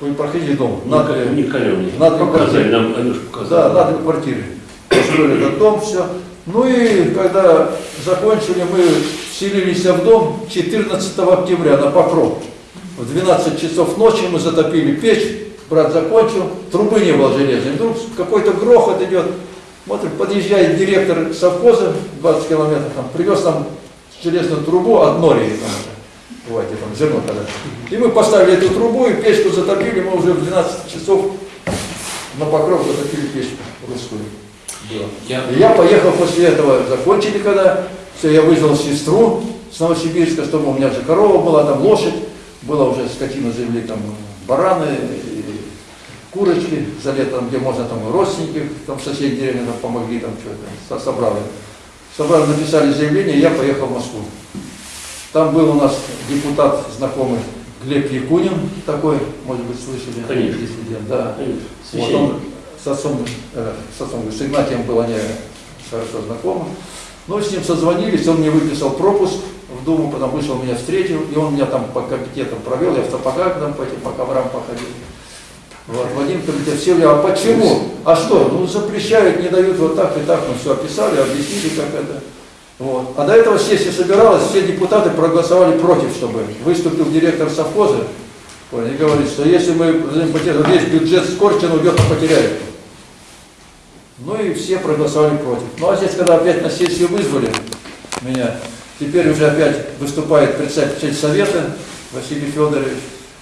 Вы проходили дом. Надо, не показали, показать. нам Анюш да, на квартиры. Построили этот дом, все. Ну и когда закончили, мы вселились в дом 14 октября на Покров. В 12 часов ночи мы затопили печь, брат закончил, трубы не было железной. Вдруг какой-то грохот идет. Смотрим, подъезжает директор совхоза, 20 километров, там, привез нам железную трубу от Нории, там, бывает, там зерно когда. И мы поставили эту трубу и печку затопили, мы уже в 12 часов на покров затопили печку русскую. Я, И я поехал после этого, закончили когда, все, я вызвал сестру с Новосибирска, чтобы у меня же корова была, там лошадь, была уже скотина завели, там бараны, курочки за летом, где можно там родственники, там в соседней деревне нам помогли, там что-то, собрали. Собрали, написали заявление, я поехал в Москву. Там был у нас депутат знакомый Глеб Якунин такой, может быть, слышали? Конечно. Диссидент, да. Вот он с отцом, э, с отцом, с Игнатием был они хорошо знакомы. Ну, с ним созвонились, он мне выписал пропуск в Думу, потом вышел, меня встретил, и он меня там по комитетам провел, я в сапогах там по этим, по коврам походил. Вот, в один комитет сели, а почему? А что? Ну, запрещают, не дают вот так и так, мы все описали, объяснили, как это. Вот. А до этого сессия собиралась, все депутаты проголосовали против, чтобы выступил директор совхоза, и говорит, что если мы потерю, весь бюджет Скорчен уйдет на потеряев. Ну и все проголосовали против. Ну а здесь, когда опять на сессию вызвали меня, теперь уже опять выступает председатель совета Василий Федорович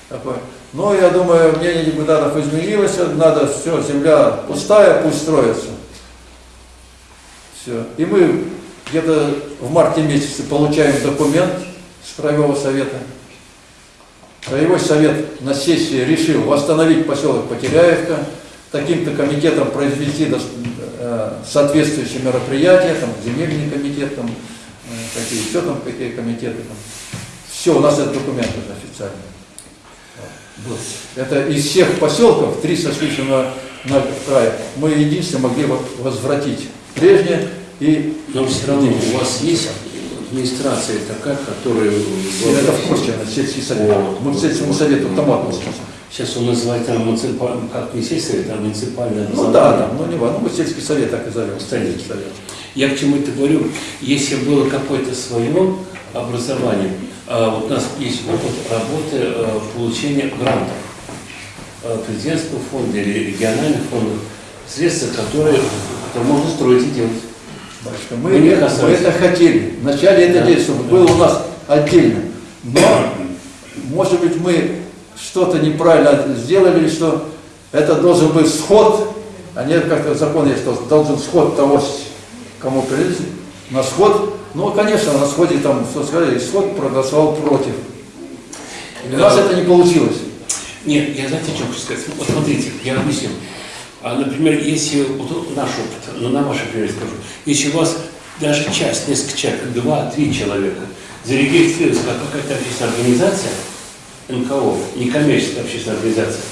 такой. Ну, я думаю, мнение депутатов изменилось, надо все, земля пустая, пусть строится. Все. И мы где-то в марте месяце получаем документ с Краевого совета. Краевой совет на сессии решил восстановить поселок Потеряевка, таким-то комитетом произвести э, соответствующие мероприятия, там земельный комитет, там, э, какие еще там, какие комитеты там. Все, у нас этот документ уже официально. Вот. Это из всех поселков, три сошлись на, на край, мы единственные могли вот возвратить прежнее и Но все равно у вас есть администрация такая, которая... это в курсе, это сельский совет. Вот. Мы к сельскому совету там относимся. Сейчас он называет там муниципальный, как не сельский, там муниципальное Ну да, да, ну не важно, ну мы сельский совет так и зовем. Совет. Я к чему это говорю? Если было какое-то свое образование, а, вот у нас есть опыт работы э, получения грантов э, президентского фонда или региональных фондов, средства, которые, можно строить и делать. Батюшка, мы, Мы это, мы это хотели. Вначале это Да. делать, чтобы было у нас отдельно. Но, может быть, мы что-то неправильно сделали, что это должен быть сход, а не как закон есть, что должен сход того, кому принадлежит, на сход. Ну, конечно, на сходе там, что сказали, исход проголосовал против. И у нас это не получилось. Нет, я знаете, что хочу сказать? Вот смотрите, я объясню. А, например, если вот наш опыт, ну на вашем примере скажу, если у вас даже часть, несколько человек, два-три человека, зарегистрируется как какая-то общественная организация, НКО, некоммерческая общественная организация,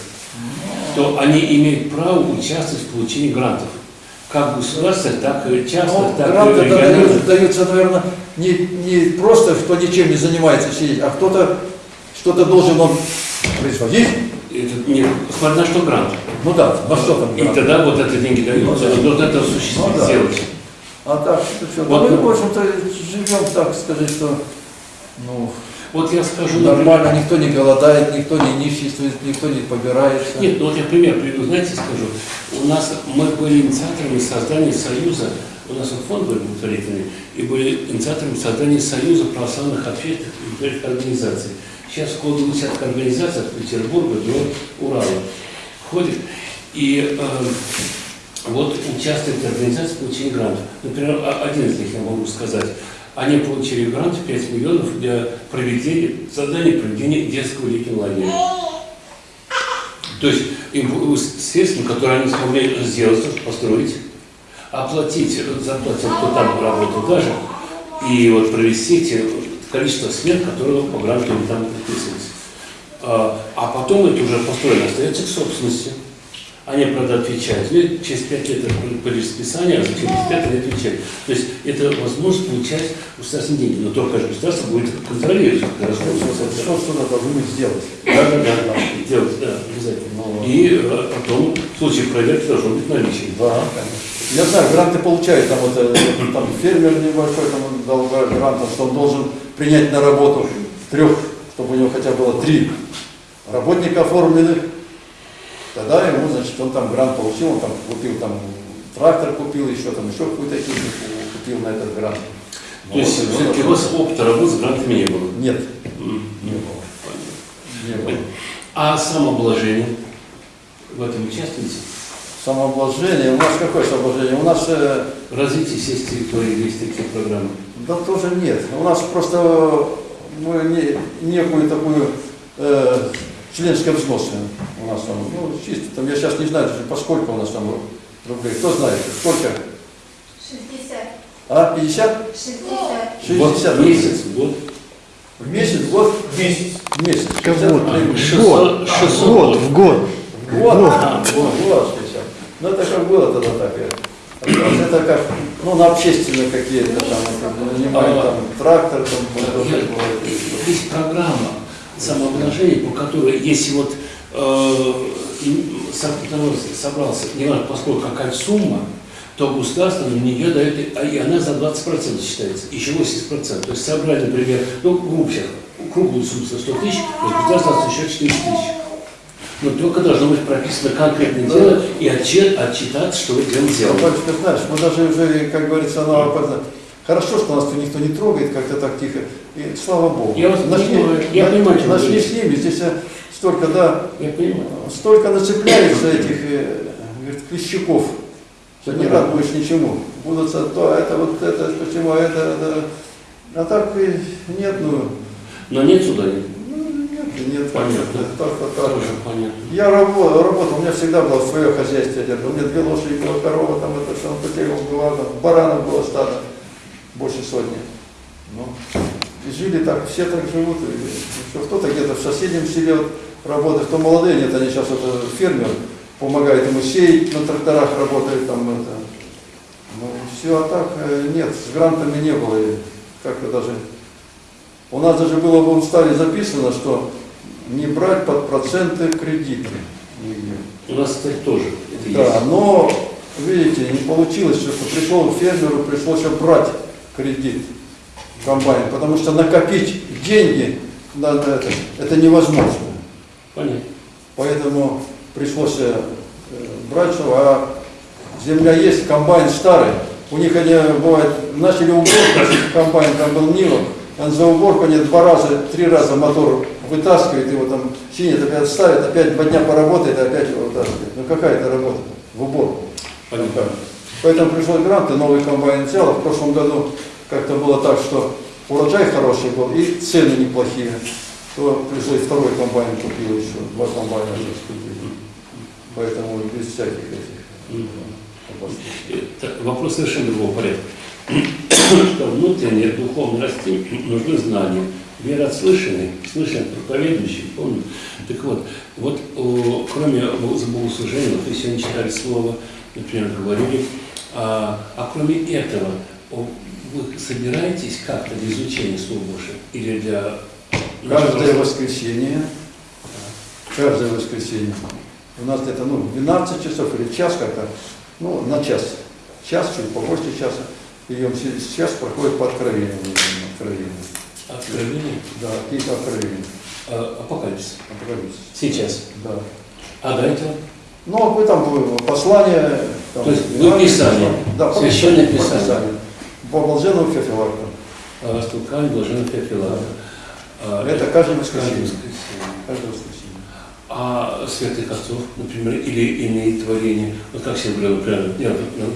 то они имеют право участвовать в получении грантов. Как государственных, так и частных, Ну, так гранты и региональных. дают- даются, наверное, не, не просто, кто ничем не занимается сидеть, а кто-то что-то должен он производить. Это не, смотря на что грант. Ну да, во что там И грант? тогда вот это деньги даются, он должен это осуществить, Ну да. сделать. А так, что, что? Вот. мы, в общем-то, живем, так сказать, что ну, Вот я скажу, например, нормально, никто не голодает, никто не ниществует, никто не побирается. Нет, ну вот я пример приведу, знаете, скажу. У нас, мы были инициаторами создания союза, у нас вот фонд был благотворительный, и были инициаторами создания союза православных общественных и благотворительных организаций. Сейчас около 20 организаций от Петербурга до Урала входит. И э, вот участвует в организации получения грантов. Например, один из них я могу сказать. Они получили грант в 5 миллионов для проведения, создания проведения детского летнего лагеря. То есть им средства, которые они смогли сделать, построить, оплатить зарплату, кто там работал даже, и вот провести те количество смен, которые по гранту там подписывались. А, а потом это уже построено остается к собственности. Они, правда, отвечают. Ну, через пять лет это по расписанию, а через пять они отвечают. То есть это возможность получать государственные деньги. Но только же государство будет контролировать Что, что, надо будет сделать? Да, да, да, делать, да, обязательно. Ну, И э, потом в случае проверки должно быть наличие. Да, конечно. Я знаю, гранты получают, там, вот, э, там фермер небольшой, там он дал грант, что он должен принять на работу трех, чтобы у него хотя бы было три работника оформленных. Тогда ему, значит, он там грант получил, он там купил там трактор купил, еще там еще какую-то технику купил на этот грант. То есть Вот, и все-таки у вас опыта работы с грантами не было. Нет, не было. Не было. А самообложение? В этом участвуете? Самообложение, у нас какое самообложение? У нас э, Развитие сеть территории есть такие программы. Да тоже нет. У нас просто мы не, некую такую э, членское взносы у нас там, ну, чисто там, я сейчас не знаю даже, поскольку у нас там рублей. Кто знает, сколько? 60. А, 50? 60. Вот 60 месяц, год. В месяц, в год? В месяц. В месяц. Как 60 год. рублей в месяц. 600, 600 Год, в год. Вот, А, вот, вот 60. Ну это как было тогда так. э. Это как, ну, на общественные какие-то там, это, нанимают там трактор, там, вот такое. Есть программа самообложения, по которой, если вот э, собрался, не важно, поскольку какая сумма, то государство на нее дает, и- а и она за 20% считается, еще 80%. То есть собрали, например, ну, грубо сейчас, круглую сумму за 100 тысяч, то есть государство еще 4 тысячи. Но только должно быть прописано конкретное Да. дело и отчет, отчитаться, что вы дело сделали. Батюшка, знаешь, мы даже уже, как говорится, на. Хорошо, что нас никто не трогает, как-то так тихо. И слава Богу. Я вас нашли, понимаю, я понимаю, нашли с ними, здесь э, столько, да, Я понимаю. столько нацепляется этих э, говорит, клещуков, что не рад будешь ничему. Будут то, это вот это, почему это, это. А так и нет, ну, Но нет суда, нет. ну, нет, нет, Понятно. только так. Тоже понятно. Я работал, работал, у меня всегда было свое хозяйство, у меня две лошади, была корова, там это все, потерял была, там, баранов было стадо, больше сотни. Ну, и жили так, все так живут. Кто-то где-то в соседнем селе вот работает, кто молодые, нет, они сейчас это фермер, помогает ему сеять, на тракторах работает там это. Ну, все, а так э, нет, с грантами не было, и как-то даже... У нас даже было в уставе записано, что не брать под проценты кредиты. У нас, кстати, тоже это Да, есть. но, видите, не получилось, что пришел фермеру, пришлось брать кредит комбайн, потому что накопить деньги на это, это невозможно. Понятно. Поэтому пришлось э, брать, что, а земля есть, комбайн старый. У них они, бывает, начали уборку, комбайн там был Нива, он за уборку они два раза, три раза мотор вытаскивает, его там чинит, опять ставит, опять два дня поработает, опять его вытаскивает. Ну какая это работа в уборку? Понятно. Поэтому пришел грант, и новый комбайн взял. А В прошлом году как-то было так, что урожай хороший был и цены неплохие. То пришлось второй комбайн купил еще, два комбайна сейчас купили. Поэтому без всяких этих. Это вопрос совершенно другого порядка. Что внутреннее духовное расти нужны знания. Вера от слышанный проповедующий, помню. Так вот, вот о, кроме богослужения, вот вы сегодня читали слово, например, говорили, а, а кроме этого, вы собираетесь как-то для изучения Слова Божьего? Или для... Каждое воскресенье, каждое воскресенье, у нас где-то ну, 12 часов или час как-то, ну, на час, час, чуть побольше часа, и он сейчас проходит по откровению. откровению. Откровение? Да, какие-то откровения. А, апокалипсис. Апокалипсис. Сейчас. Да. А до этого? Ну, а там было послание... Там, То есть вы Писание, Да, священное Писание. По Блаженному Феофилакту. А, Стукань, Блаженный Феофилакт. А, Это каждое воскресенье. Каждое воскресенье. А святых отцов, например, или иные творения, вот как сегодня говорил, например, я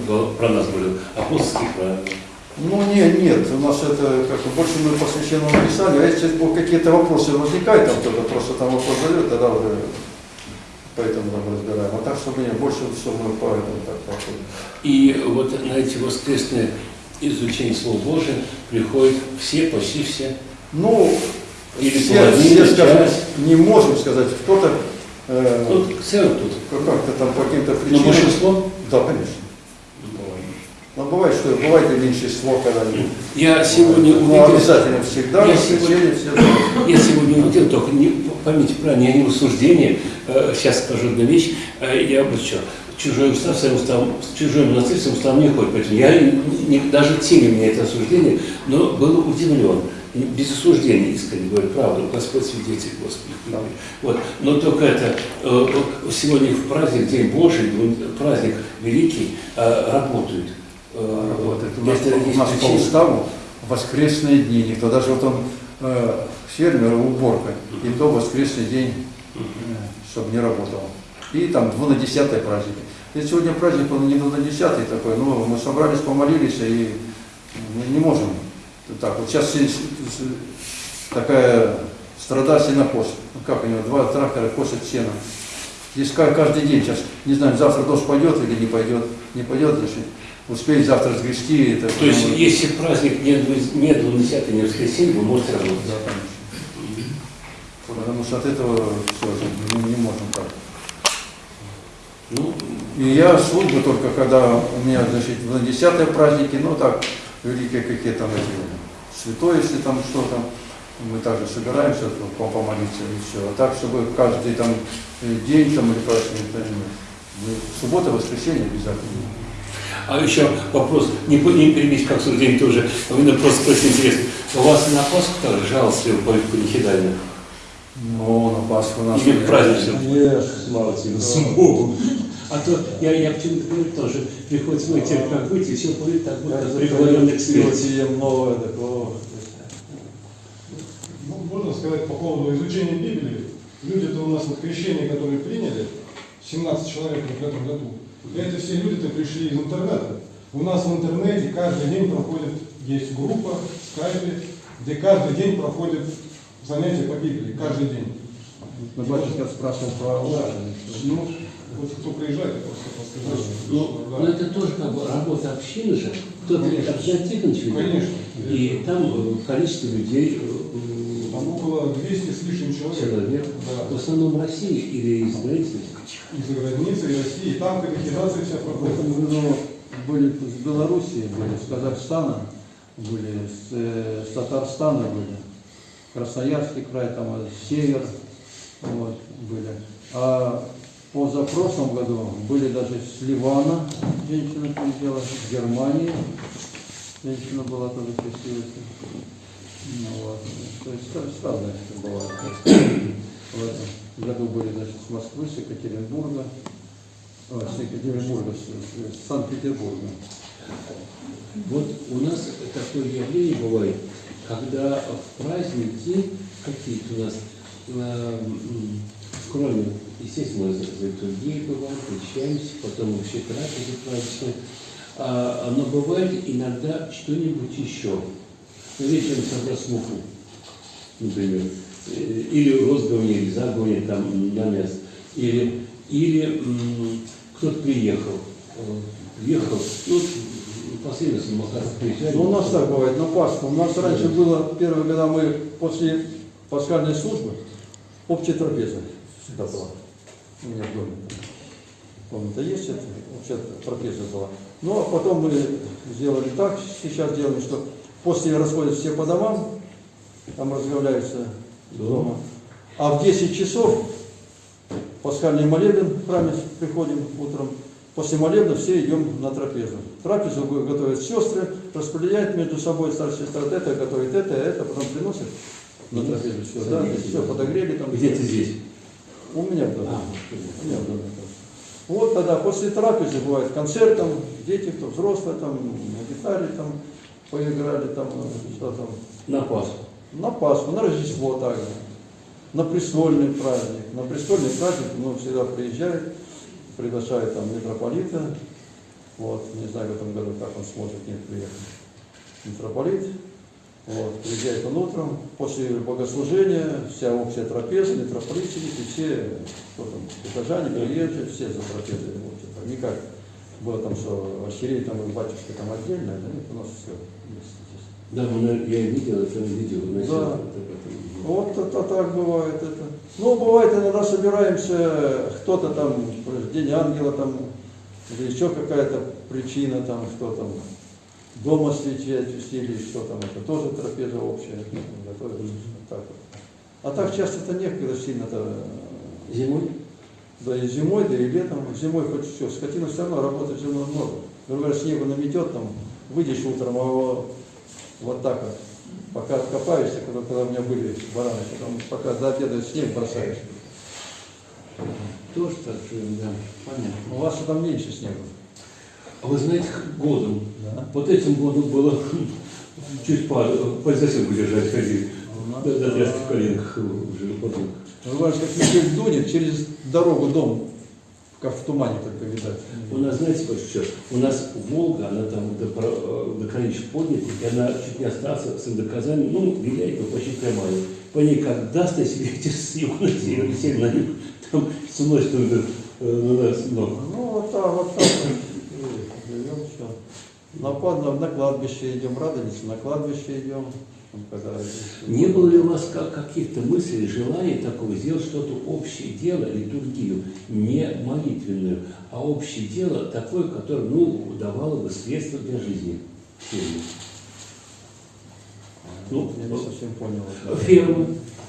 вот про нас говорил, апостольские правила. Ну, нет, нет, у нас это как-то больше мы по священному писанию, а если какие-то вопросы возникают, там кто-то просто там вопрос задает, тогда уже поэтому там разбираем. А так, чтобы нет, больше все мы по этому так проходим. И вот на эти воскресные изучения Слова Божия приходят все, почти все. Ну, Или все, все, скажем, не можем сказать, кто-то э, Ну, целый тут. как-то там по каким-то Но причинам. большинство? Да, конечно. Но бывает, что бывает и меньшинство, когда Я сегодня ну, увидел, обязательно всегда, Я сегодня- все я сегодня увидел, только не, поймите правильно, я не в осуждении, э, сейчас скажу одну вещь, э, я вот что, чужой устав своим уставом, чужой монастырь своим уставом не ходит, поэтому я не, даже теме меня это осуждение, но был удивлен, без осуждения, искренне говорю, правду, Господь свидетель, Господи. Да. Вот. Но только это, э, сегодня в праздник, День Божий, праздник великий, работают. Э, Работает. У нас, это у нас по уставу воскресные дни, никто даже вот он э, фермер, уборка, и то воскресный день, чтобы не работал. И там 2 на 10 праздники. И сегодня праздник, он не 2 на 10 такой, но мы собрались, помолились и мы не можем. Так, вот сейчас такая страда сенокос. Ну как у него, два трактора косят сено. Здесь ка- каждый день сейчас, не знаю, завтра дождь пойдет или не пойдет. Не пойдет, значит, успеть завтра сгрести. Это, То есть, ну, если праздник не 20 не воскресенье, вы можете работать. Да, конечно. Потому что от этого все, мы не можем так. Ну, И я службу только, когда у меня, значит, на десятые праздники, ну так, великие какие там эти, святой, если там что-то, мы также собираемся ну, по- помолиться и все. А так, чтобы каждый там э, день там или праздник, не- мы- суббота, воскресенье обязательно. А еще вопрос, не, не перебить как день тоже, а просто спросить интересно. У вас на Пасху тоже жаловался по нехидально? Ну, на Пасху у нас... Или праздничным? Нет. Слава тебе, Богу. А то я, я почему-то говорю тоже, приходится выйти, как выйти, все будет так вот, как приговоренный к смерти. Новое, такого. Ну, можно сказать по поводу изучения Библии. Люди-то у нас на крещение, которые приняли, 17 человек в этом году, это все люди-то пришли из интернета. У нас в интернете каждый день проходит, есть группа в скайпе, где каждый день проходит занятия по Библии, каждый день. Ну, батюшка спрашивал про Да. Ну, вот кто приезжает, я просто подсказал. Ну, Да. но это тоже как бы работа общины же. Кто-то Тихонович ведет. Конечно. И там э, количество людей, э, Там около 200 с лишним человек. человек, в Да. основном России или из границы. Из-за границы, и России. И там катехизация вся В проходит. этом году были с Белоруссии, были с Казахстана, были с, э, с Татарстана были, Красноярский край, там э, север, вот, были. А позапрошлом году были даже с Ливана, женщина приезжала, с Германии, женщина была тоже красивая. Ну, вот. То есть разное всё бывает. В этом году были значит, с Москвы, с Екатеринбурга, Ой, с Екатеринбурга, с, с Санкт-Петербурга. Вот у нас такое явление бывает, когда в праздники какие-то у нас, э, кроме, естественно, другие бывают, встречаемся, потом вообще трапезы праздничные, а, но бывает иногда что-нибудь еще. Вечером собрать муку, например, э, или розгование, или загование там на мясо, или, или кто-то приехал, э, приехал, ну, последовательно Макаров приезжали. Ну, у нас так бывает, на Пасху. У нас раньше было, первые года мы после пасхальной службы, общая трапеза всегда была. У меня в доме. Комната есть, это общая трапеза была. Ну, а потом мы сделали так, сейчас делаем, что после расходят все по домам, там разговляются дома. А в 10 часов пасхальный молебен в храме приходим утром. После молебна все идем на трапезу. Трапезу готовят сестры, распределяют между собой старшие сестры. Вот Это готовит это, а это потом приносят на трапезу все. Да, все подогрели там. Где-то здесь. У меня в доме. А, У меня в доме. Вот тогда после трапезы бывает концерт, там дети, кто взрослые, там на гитаре там поиграли, там что там. на Пасху. На Пасху, на Рождество также. На престольный праздник. На престольный праздник ну, всегда приезжает, приглашает там митрополита. Вот, не знаю в этом году, как он сможет не приехать. Митрополит. Вот, приезжает он утром, после богослужения, вся общая трапеза, митрополит сидит, и все, кто там, прихожане, приезжие, все за трапезой. в общем, так. Не как было там, что архиерей там и батюшка там отдельно, да нет, у нас все. Да, я видел это видео. Да. Вот это так бывает это. Ну, бывает, иногда собираемся, кто-то там, День Ангела там, или еще какая-то причина там, что там, дома свечи очистили, что там, это тоже трапеза общая, ну, готовится, так вот. А так часто-то некогда сильно-то, Зимой? да и зимой, да и летом, зимой хоть все, скотина все равно работает зимой много. Например, снегу наметет, там, выйдешь утром, а вот так вот, пока откопаешься, когда, когда у меня были бараны, потом пока до обеда снег бросаешь. Тоже так живем, да. Понятно. У вас там меньше снега. А вы знаете, годом, Да. вот этим годом было чуть по, по держать ходить. Да, да, тряски в коленках уже потом. Бывает, как метель дунет, через дорогу дом, как в тумане только видать. У нас, знаете, что, у нас Волга, она там до, до граничек поднята, и она чуть не осталась с доказанием, ну, виляет, но почти прямая. По ней как даст, если ветер с юга на север, север на юг, там сносит э, на нас ног. Ну, вот так, вот так. Живем, все. На, на, на кладбище идем, радуемся, на кладбище идем. Не было ли у вас как- каких-то мыслей, желаний такого сделать что-то общее дело, литургию, не молитвенную, а общее дело такое, которое, ну, давало бы средства для жизни семьи? Ну, Я не совсем понял. ферма,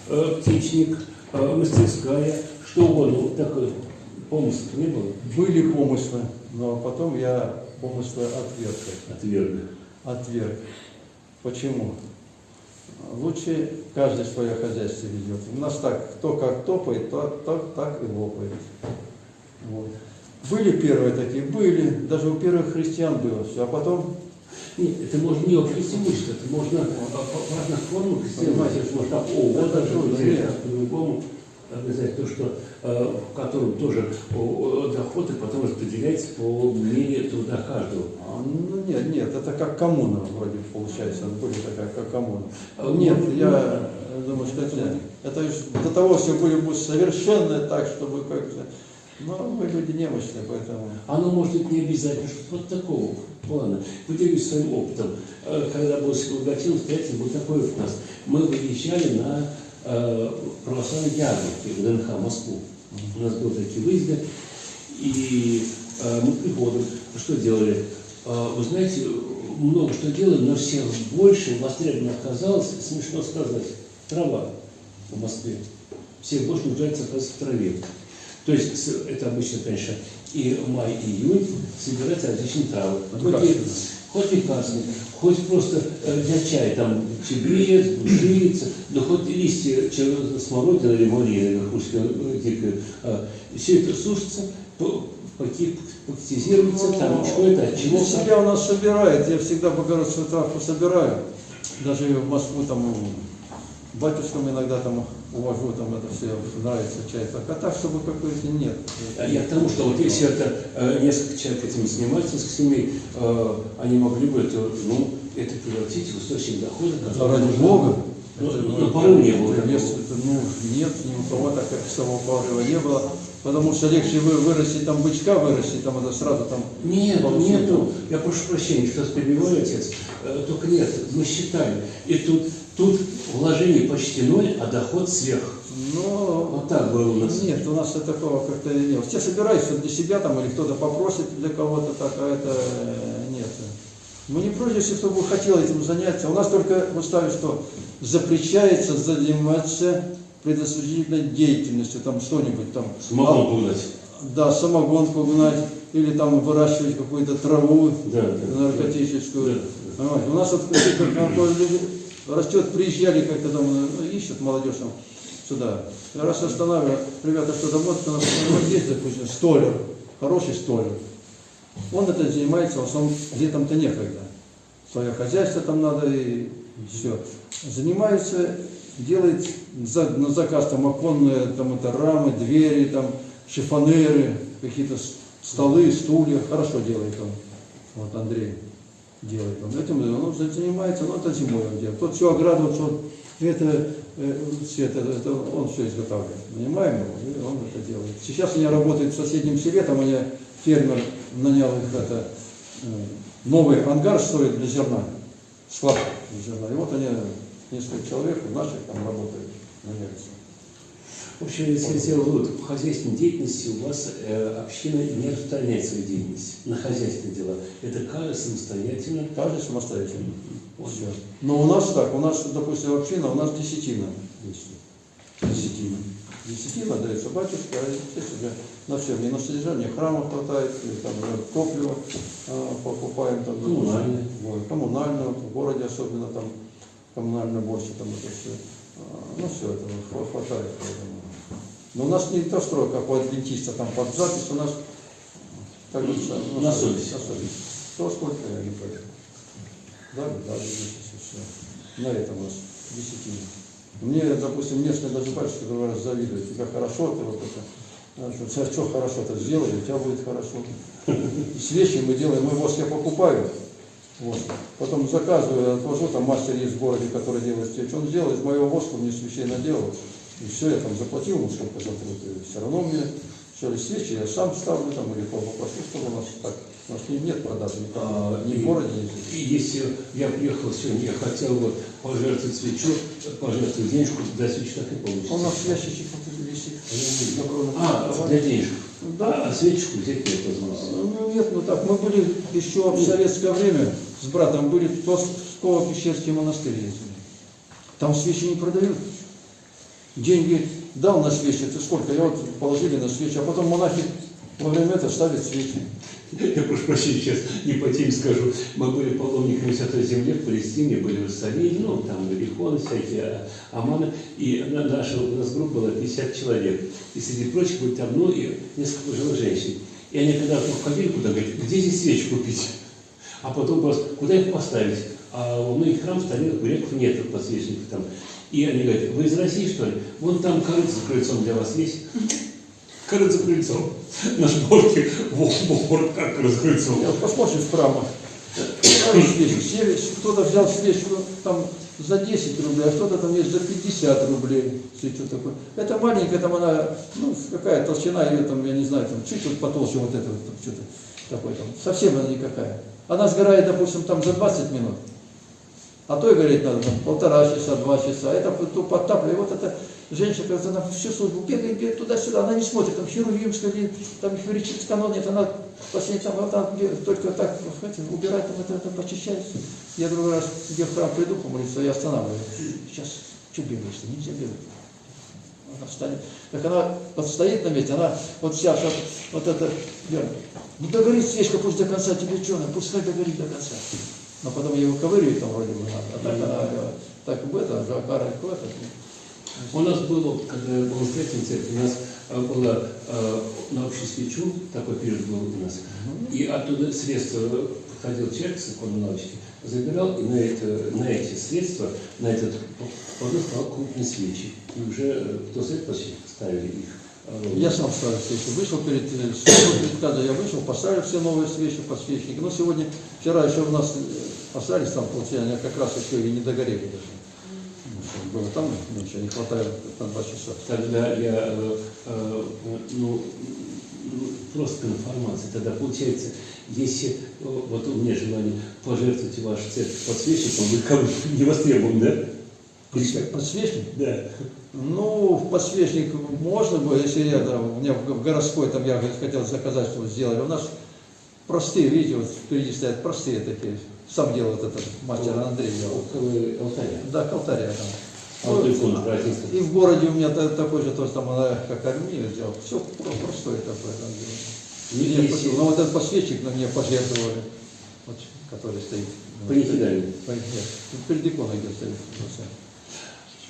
э, птичник, э, мастерская, что угодно. Вот такой помысл не было Были помыслы, но потом я помыслы отверг. отверга. Отверг. Почему? Лучше каждый свое хозяйство ведет. У нас так, кто как топает, то, то так и лопает. Вот. Были первые такие, были, даже у первых христиан было все, а потом, Нет, это можно не преимущество, это можно сделать. Понимаете, Это можно так, о, вот это так так по-другому. Обязательно то, что э, в котором тоже о, о, доход и потом распределяется по мере труда каждого. а, ну нет, нет, это как коммуна вроде получается, были такая как коммуна. А, Нет, ну, я думаю, что это, это до того все были бы совершенно так, чтобы как-то, но мы люди немощные, поэтому... Оно может быть не обязательно, что вот такого плана. Поделюсь своим опытом. Э, Когда был Силгатин, встретил, был такой у нас. Мы выезжали на э, православные ярмарки в ДНХ, в Москву. У нас были такие выезды. И э, мы приходим. Что делали? Э, вы знаете, много что делали, но всех больше востребовано оказалось, смешно сказать, трава в Москве. Всех больше нуждается оказывается в траве. То есть это обычно, конечно, и май, и июнь собираются различные травы. Хоть, хоть лекарственные, хоть просто э, для чая, там чебрец, бужица, да хоть листья че- смородины или малины, верхушки э, дикой. Все это сушится, по- поки- пактизируется, там что-то, от чего. Ну, Семья у нас собирает, я всегда богородскую травку собираю. Даже в Москву там батюшкам иногда там увожу, там это все нравится чай. Так, а так, чтобы какой-то нет. А Я к тому, что вот если это э, несколько человек этим занимаются, несколько семей, э, они могли бы это, ну, это превратить в источник дохода. Да, ради можно- Бога. Ну, Это, ну, порыва не было такого. место, это, ну, нет, ни у кого так, как самого порыва не было. потому что легче вы вырастить там бычка, вырастить там это сразу там. Нет, Получить. нету. Я прошу прощения, что перебиваю, отец. Э, Только нет, мы считали. И тут, тут вложение почти ноль, а доход сверх. Но Вот так было у нас. нет, у нас такого как-то нет. Все собираются для себя там или кто-то попросит для кого-то так, а это э, нет. Мы не против, если кто бы хотел этим заняться. У нас только мы ставим, что запрещается заниматься предосудительной деятельностью, там что-нибудь там. Смогу пугать. Да, самогонку гнать, или там выращивать какую-то траву Да, да. наркотическую. Да, Понимаете, У нас вот как растет, приезжали как-то там, ну, ищут молодежь там сюда. Раз останавливаю, ребята, у нас вот есть, допустим, столер, хороший столер. Он это занимается, в основном летом-то некогда. Свое хозяйство там надо и все. Занимается, делает за- на заказ там оконные там это рамы, двери, там шифонеры, какие-то столы, стулья. Хорошо делает он. Вот Андрей делает он. Этим он занимается, но это зимой он делает. Тот всю ограду, вот, это, э, это, это он все изготавливает. Нанимаем его, и он это делает. Сейчас они работают в соседнем селе, там они, фермер нанял их это, э, новый ангар строит для зерна, склад для зерна. И вот они, несколько человек наших там работают на Нерче. В общем, если я сделал вывод, в хозяйственной деятельности у вас э, община не распространяет свою деятельность на хозяйственные дела. Это каждый самостоятельно. Каждый самостоятельно. Вот. Но у нас так, у нас, допустим, община, у нас десятина. Десятина. Десятина дается батюшка, а здесь уже на все, не на содержание храма хватает, и там топливо а, покупаем, там, Коммунальное. вот, коммунальное, в городе особенно там коммунальное больше, там это все. Ну все, это хва- хватает. поэтому. Но у нас не то строй, как у адвентиста, там под запись у нас, как говорится, ну, На совесть. На совесть. То сколько я не против. Да, да, все. На этом у нас десятина. Мне, допустим, местные даже батюшки говорят, завидуют. Тебя хорошо, ты вот это. вот тебя что хорошо-то сделали, у тебя будет хорошо. Свечи мы делаем, мы воск я покупаю. Вот. Потом заказываю, отвожу, там мастер есть в городе, который делает свечи. Он делает, моего воска мне свечей наделал. И все, я там заплатил ему сколько за труд. И все равно мне все свечи я сам ставлю там или попрошу, чтобы у нас так. У нас не- нет продажи никак. А, ни и- в городе, ни здесь. И если я приехал сегодня, я хотел вот пожертвовать свечу, пожертвовать денежку, до свечи так и получится. У нас ящичек вот висит. А, кровать. для денежек. Да. А свечку взять нет возможности. Ну нет, ну так, мы были еще в советское время с братом были в Псково-Пещерский монастырь ездили. Там свечи не продают. Деньги дал на свечи, это сколько? Я вот положили на свечи, а потом монахи во время этого ставят свечи. Я прошу прощения, сейчас не по теме скажу. Мы были паломниками Святой Земли в Палестине, были в Иерусалиме, ну, там Иерихоны всякие, а- Аманы. И на- наша, у нас группа была 50 человек. И среди прочих были там, ну, и несколько пожилых женщин. И они когда входили куда, говорят, где здесь свечи купить? А потом вопрос, куда их поставить? А у многих храм старинных греков нет подсвечников там. И они говорят, вы из России, что ли? Вон там корыто за крыльцом для вас есть. Корыто за крыльцом. На шпорке, вор, как за крыльцом. Я вот посмотришь в храмах, ставишь свечи, все- кто-то взял свечку там за 10 рублей, а кто-то там есть за 50 рублей, свечу такое. Это маленькая, там она, ну, какая толщина ее там, я не знаю, там чуть вот потолще вот это вот, что-то такое там, совсем она никакая. Она сгорает, допустим, там за 20 минут. А то и гореть надо там полтора часа, два часа. Это то подтапливает. Вот эта женщина, когда она всю службу бегает, бегает туда-сюда, она не смотрит, там или там херувимский канон нет, она последний там, вот там где- только так знаете, убирает, там это, это почищается. Я другой раз, где в храм приду помолиться, я останавливаю. Сейчас, что бегаешь нельзя бегать. Она встанет. Так она вот стоит на месте, она вот вся, вот, вот это, говорит, не догорит свечка, пусть до конца тебе что, пускай догорит до конца. Но потом я его ковыряю там вроде бы надо. А так она, э, так бы это, жакара, это. У нас было, когда я был в третьем церкви, у нас э, было э, на общую свечу, такой период был у нас, и оттуда средства подходил человек с иконой лавочки, забирал, и на, это, на эти средства, на этот продукт стал крупные свечи. И уже э, кто свет почти ставили их. Э, Я сам ставил свечи. Вышел перед, перед когда я вышел, поставил все новые свечи, подсвечники. Но сегодня, вчера еще у нас э, остались там, получается, они как раз еще и не догорели даже. Ну, было. Там меньше, не хватает на два часа. Тогда я, э, ну, ну, просто информация. Тогда получается, если вот у меня желание пожертвовать вашу церковь подсвечником, вы как не востребован, да? Подсвечник? Да. Ну, в подсвечник можно было, если я, там, у меня в городской, там я хотел заказать, чтобы сделали. У нас простые, видите, вот впереди стоят простые такие. Сам делал вот этот мастер Андрей делал. Алтаря. Да, к алтаря там. А вот. И в городе у меня та- такой же, то есть там она как армия сделал. Все простое такое там делал. Не-. Но вот этот подсвечник на мне пожертвовали, вот, который стоит. Нет, тут перед иконой где стоит.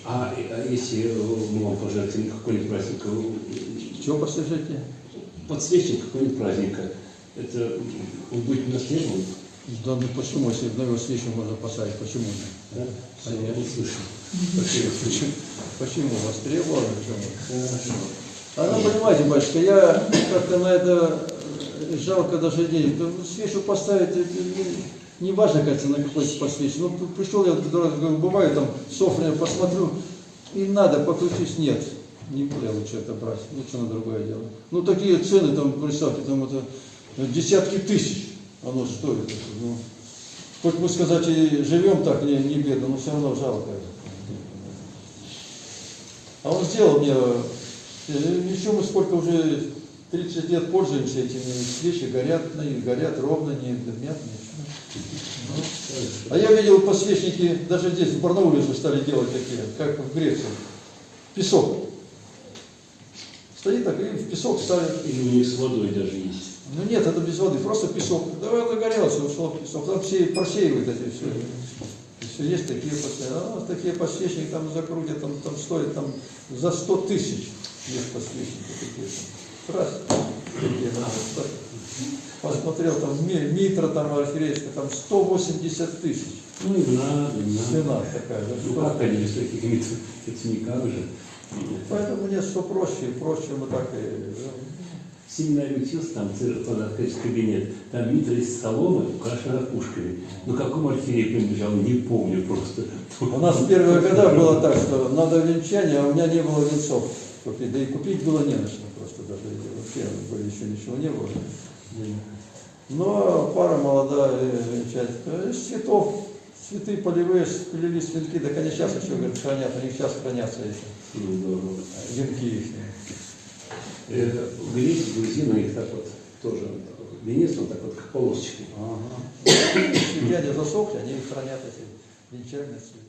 А, а если мы вам пожертвовали какой-нибудь праздник, э, Чего подсвечники? подсвечник какой-нибудь праздника, это он будет востребован? Да ну почему, если на его свечу можно поставить, почему нет? Да? Все, я Конечно. услышал. Почему? Почему востребовано? Почему? А ну, понимаете, батюшка, я как-то на это э, жалко даже денег. Ну, свечу поставить, не, важно, кажется, на какой посвечи. Ну, пришел я, бываю, там, софря посмотрю, и надо, покрутись, нет. Не буду я лучше это брать, лучше на другое дело. Ну, такие цены, там, представьте, там, это э, десятки тысяч оно стоит. Ну, хоть мы сказать и живем так, не, не бедно, но все равно жалко. А он сделал мне, э, еще мы сколько уже 30 лет пользуемся этими, свечи горят, ну, и горят ровно, не дымят, ничего. А я видел подсвечники, даже здесь, в Барнауле уже стали делать такие, как в Греции. Песок. Стоит так, и в песок ставят. Или у них с водой даже есть. Ну нет, это без воды, просто песок. Давай загорелся, ушел в песок. Там все просеивают эти все. Все есть такие подсвечники. А, такие подсвечники там закрутят, там, там стоят там за 100 тысяч. Есть подсвечники такие. Раз. Такие, надо. Посмотрел, там ми- митра там архиерейская, там 180 тысяч. Ну и надо, и надо. Цена такая. Ну как они без таких мит- это никак же. Поэтому мне что проще, проще мы так и... В семинаре учился, там квадратный кабинет, там митра из соломы, украшена пушками. Ну какому архиерею принадлежал, не помню просто. У нас первые года было так, что надо венчание, а у меня не было венцов купить. Да и купить было не на что просто даже. Вообще были еще ничего не было. Но пара молодая э, венчать. Э, цветов, цветы полевые, сплелись венки, так они сейчас еще, говорят, хранят, у них сейчас хранятся эти Ну, здорово. венки их. Э, Греки, грузины, их так вот тоже венец, он так вот как полосочкой. Ага. Если дядя засохли, они их хранят эти венчальные цветы.